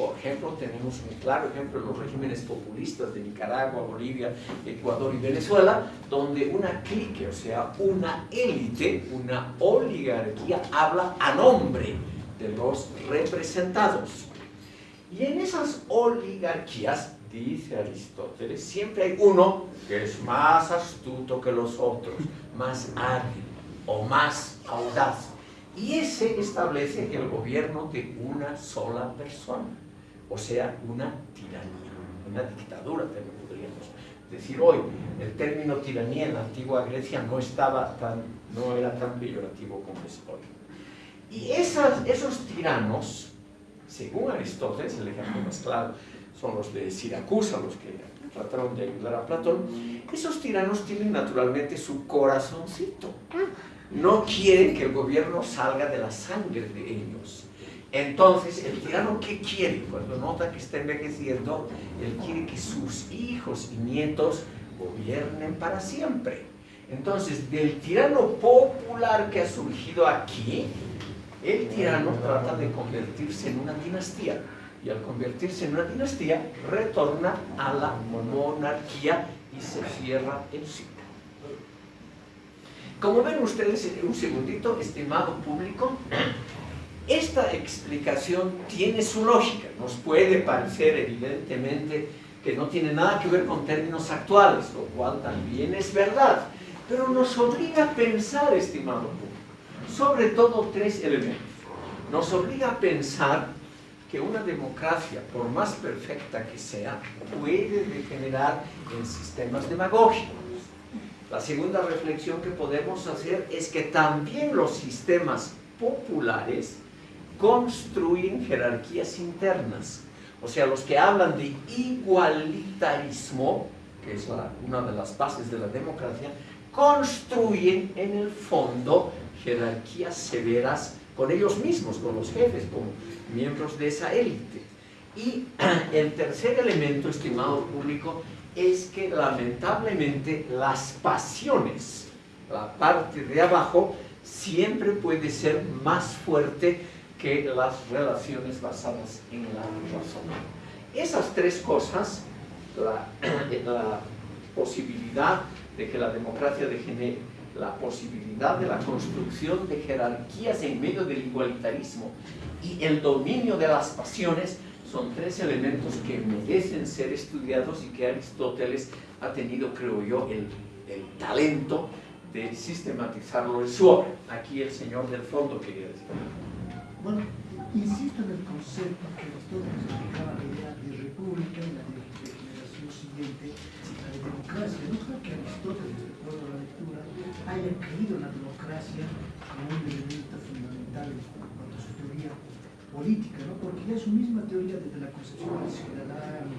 S1: por ejemplo, tenemos un claro ejemplo en los regímenes populistas de Nicaragua, Bolivia, Ecuador y Venezuela, donde una clique, o sea, una élite, una oligarquía, habla a nombre de los representados. Y en esas oligarquías, dice Aristóteles, siempre hay uno que es más astuto que los otros, más hábil o más audaz. Y ese establece el gobierno de una sola persona o sea, una tiranía, una dictadura, también podríamos decir hoy. El término tiranía en la antigua Grecia no, estaba tan, no era tan peyorativo como es hoy. Y esos tiranos, según Aristóteles, el ejemplo más claro son los de Siracusa, los que trataron de ayudar a Platón, esos tiranos tienen naturalmente su corazoncito. No quieren que el gobierno salga de la sangre de ellos entonces, el tirano, ¿qué quiere? Cuando nota que está envejeciendo, él quiere que sus hijos y nietos gobiernen para siempre. Entonces, del tirano popular que ha surgido aquí, el tirano trata de convertirse en una dinastía. Y al convertirse en una dinastía, retorna a la monarquía y se cierra el ciclo. Como ven ustedes, un segundito, estimado público, esta explicación tiene su lógica, nos puede parecer evidentemente que no tiene nada que ver con términos actuales, lo cual también es verdad, pero nos obliga a pensar, estimado público, sobre todo tres elementos. Nos obliga a pensar que una democracia, por más perfecta que sea, puede degenerar en sistemas demagógicos. La segunda reflexión que podemos hacer es que también los sistemas populares construyen jerarquías internas. O sea, los que hablan de igualitarismo, que es una de las bases de la democracia, construyen en el fondo jerarquías severas con ellos mismos, con los jefes, como miembros de esa élite. Y el tercer elemento, estimado público, es que lamentablemente las pasiones, la parte de abajo, siempre puede ser más fuerte que las relaciones basadas en la razón. Esas tres cosas, la, posibilidad de que la democracia degenere, la posibilidad de la construcción de jerarquías en medio del igualitarismo y el dominio de las pasiones son tres elementos que merecen ser estudiados y que Aristóteles ha tenido, creo yo, el, el talento de sistematizarlo en su obra. Aquí el señor del fondo quería decir.
S8: Bueno, insisto en el concepto que Aristóteles explicaba la idea de república y la de, de generación siguiente, la de democracia. No creo que Aristóteles, de acuerdo a la lectura, haya creído en la democracia como un elemento fundamental en cuanto a su teoría política, ¿no? Porque ya su misma teoría desde la concepción del ciudadano,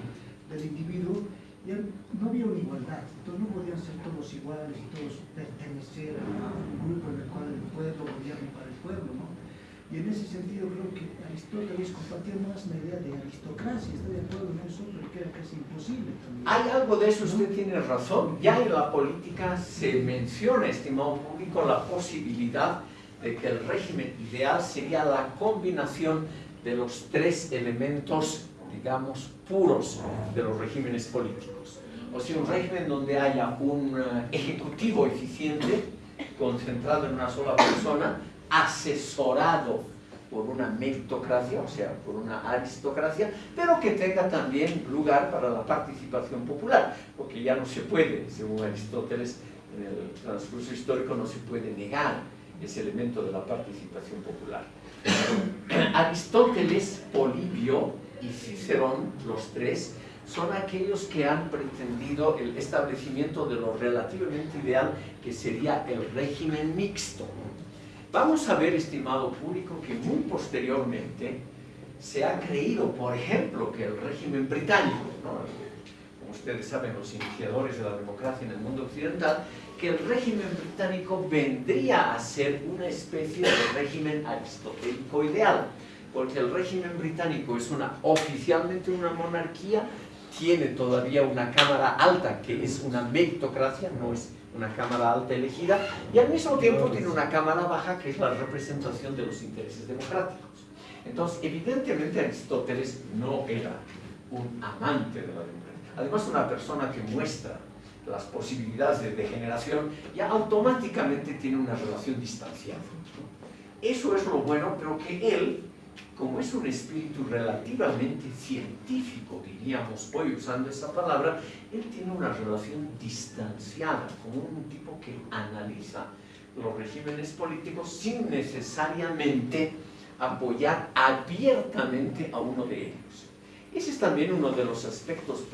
S8: del individuo, ya no había una igualdad, entonces no podían ser todos iguales y todos pertenecer a un grupo en el cual el pueblo gobierna para el pueblo, ¿no? Y en ese sentido creo que Aristóteles compartía más la idea de aristocracia, está de acuerdo en eso, pero que era casi imposible también.
S1: Hay algo de eso, usted tiene razón. Ya en la política se menciona, estimado público, la posibilidad de que el régimen ideal sería la combinación de los tres elementos, digamos, puros de los regímenes políticos. O sea, un régimen donde haya un eh, ejecutivo eficiente, concentrado en una sola persona, asesorado por una meritocracia, o sea, por una aristocracia, pero que tenga también lugar para la participación popular, porque ya no se puede, según Aristóteles, en el transcurso histórico no se puede negar ese elemento de la participación popular. Aristóteles, Polibio y Cicerón, los tres, son aquellos que han pretendido el establecimiento de lo relativamente ideal que sería el régimen mixto. Vamos a ver, estimado público, que muy posteriormente se ha creído, por ejemplo, que el régimen británico, como ustedes saben, los iniciadores de la democracia en el mundo occidental, que el régimen británico vendría a ser una especie de régimen aristotélico ideal, porque el régimen británico es una, oficialmente una monarquía, tiene todavía una cámara alta, que es una meritocracia, no es una cámara alta elegida, y al mismo tiempo tiene una cámara baja que es la representación de los intereses democráticos. Entonces, evidentemente Aristóteles no era un amante de la democracia. Además, una persona que muestra las posibilidades de degeneración ya automáticamente tiene una relación distanciada. Eso es lo bueno, pero que él como es un espíritu relativamente científico, diríamos hoy usando esa palabra, él tiene una relación distanciada con un tipo que analiza los regímenes políticos sin necesariamente apoyar abiertamente a uno de ellos. Ese es también uno de los aspectos